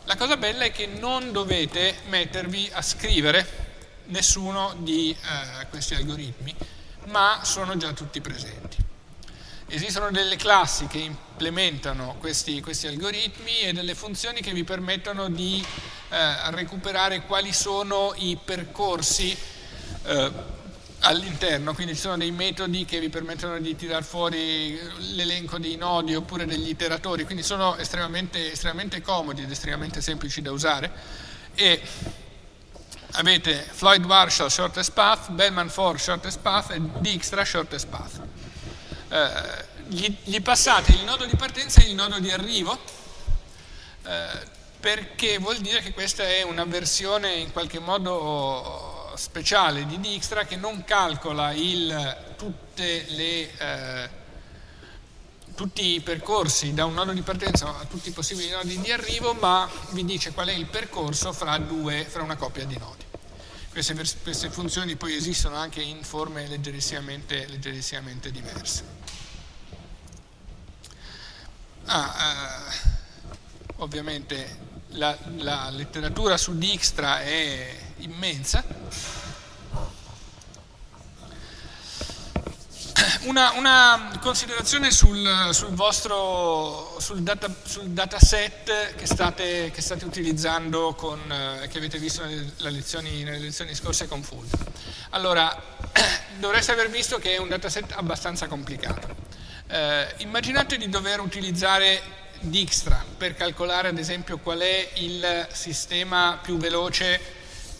la cosa bella è che non dovete mettervi a scrivere nessuno di uh, questi algoritmi, ma sono già tutti presenti. Esistono delle classi che implementano questi, questi algoritmi e delle funzioni che vi permettono di uh, recuperare quali sono i percorsi eh, all'interno, quindi ci sono dei metodi che vi permettono di tirare fuori l'elenco dei nodi oppure degli iteratori, quindi sono estremamente, estremamente comodi ed estremamente semplici da usare. E avete Floyd Marshall shortest path, Bellman 4 shortest path e Dijkstra shortest path. Eh, gli, gli, passate il nodo di partenza e il nodo di arrivo eh, perché vuol dire che questa è una versione in qualche modo speciale di Dijkstra che non calcola il, le, eh, tutti i percorsi da un nodo di partenza a tutti i possibili nodi di arrivo, ma vi dice qual è il percorso fra, due, fra una coppia di nodi. Queste, queste, funzioni poi esistono anche in forme leggerissimamente, leggerissimamente diverse. Ah, eh, ovviamente la, la letteratura su Dijkstra è immensa. (coughs) una, una, considerazione sul, sul vostro sul, data, sul dataset che state, che state utilizzando con, eh, che avete visto nelle lezioni, nelle lezioni scorse con Fulvio. Allora, (coughs) dovreste aver visto che è un dataset abbastanza complicato. Eh, immaginate di dover utilizzare Dijkstra per calcolare ad esempio qual è il sistema più veloce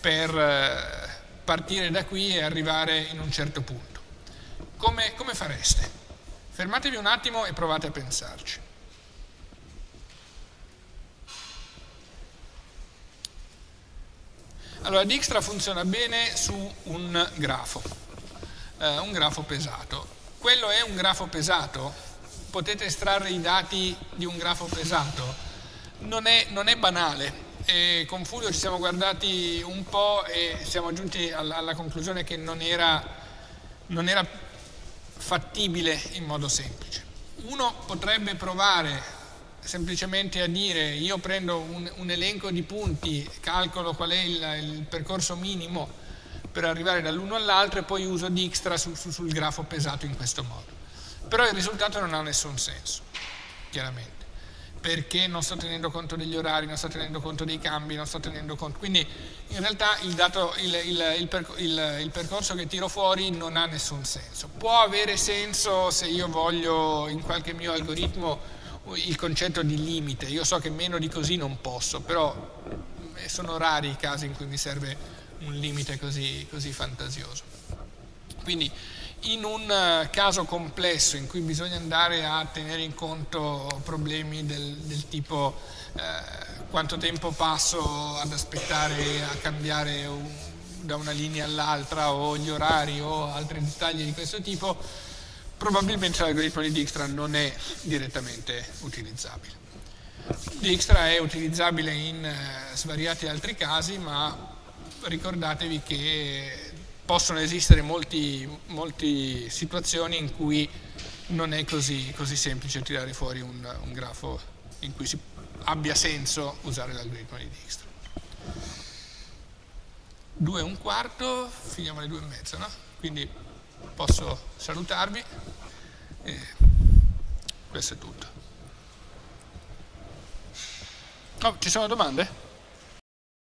per eh, partire da qui e arrivare in un certo punto come, come fareste? Fermatevi un attimo e provate a pensarci. Allora, Dijkstra funziona bene su un grafo, eh, un grafo pesato. Quello è un grafo pesato? Potete estrarre i dati di un grafo pesato? Non è, non è banale. E con Fulvio ci siamo guardati un po' e siamo giunti alla, alla conclusione che non era, non era fattibile in modo semplice. Uno potrebbe provare semplicemente a dire io prendo un, un elenco di punti, calcolo qual è il, il percorso minimo per arrivare dall'uno all'altro e poi uso Dijkstra su, su, sul grafo pesato in questo modo. Però il risultato non ha nessun senso, chiaramente perché non sto tenendo conto degli orari, non sto tenendo conto dei cambi, non sto tenendo conto... Quindi in realtà il, dato, il, il, il, percorso che tiro fuori non ha nessun senso. Può avere senso se io voglio in qualche mio algoritmo il concetto di limite, io so che meno di così non posso, però eh, sono rari i casi in cui mi serve un limite così, così fantasioso. Quindi in un eh, caso complesso in cui bisogna andare a tenere in conto problemi del, del tipo eh, quanto tempo passo ad aspettare a cambiare un, da una linea all'altra o gli orari o altri dettagli di questo tipo, probabilmente l'algoritmo di Dijkstra non è direttamente utilizzabile. Dijkstra è utilizzabile in eh, svariati altri casi, ma ricordatevi che possono esistere molte situazioni in cui non è così, così semplice tirare fuori un, un, grafo in cui si, abbia senso usare l'algoritmo di Dijkstra. Due e un quarto, finiamo alle due e mezza, no? Quindi posso salutarvi e questo è tutto. Oh, ci sono domande?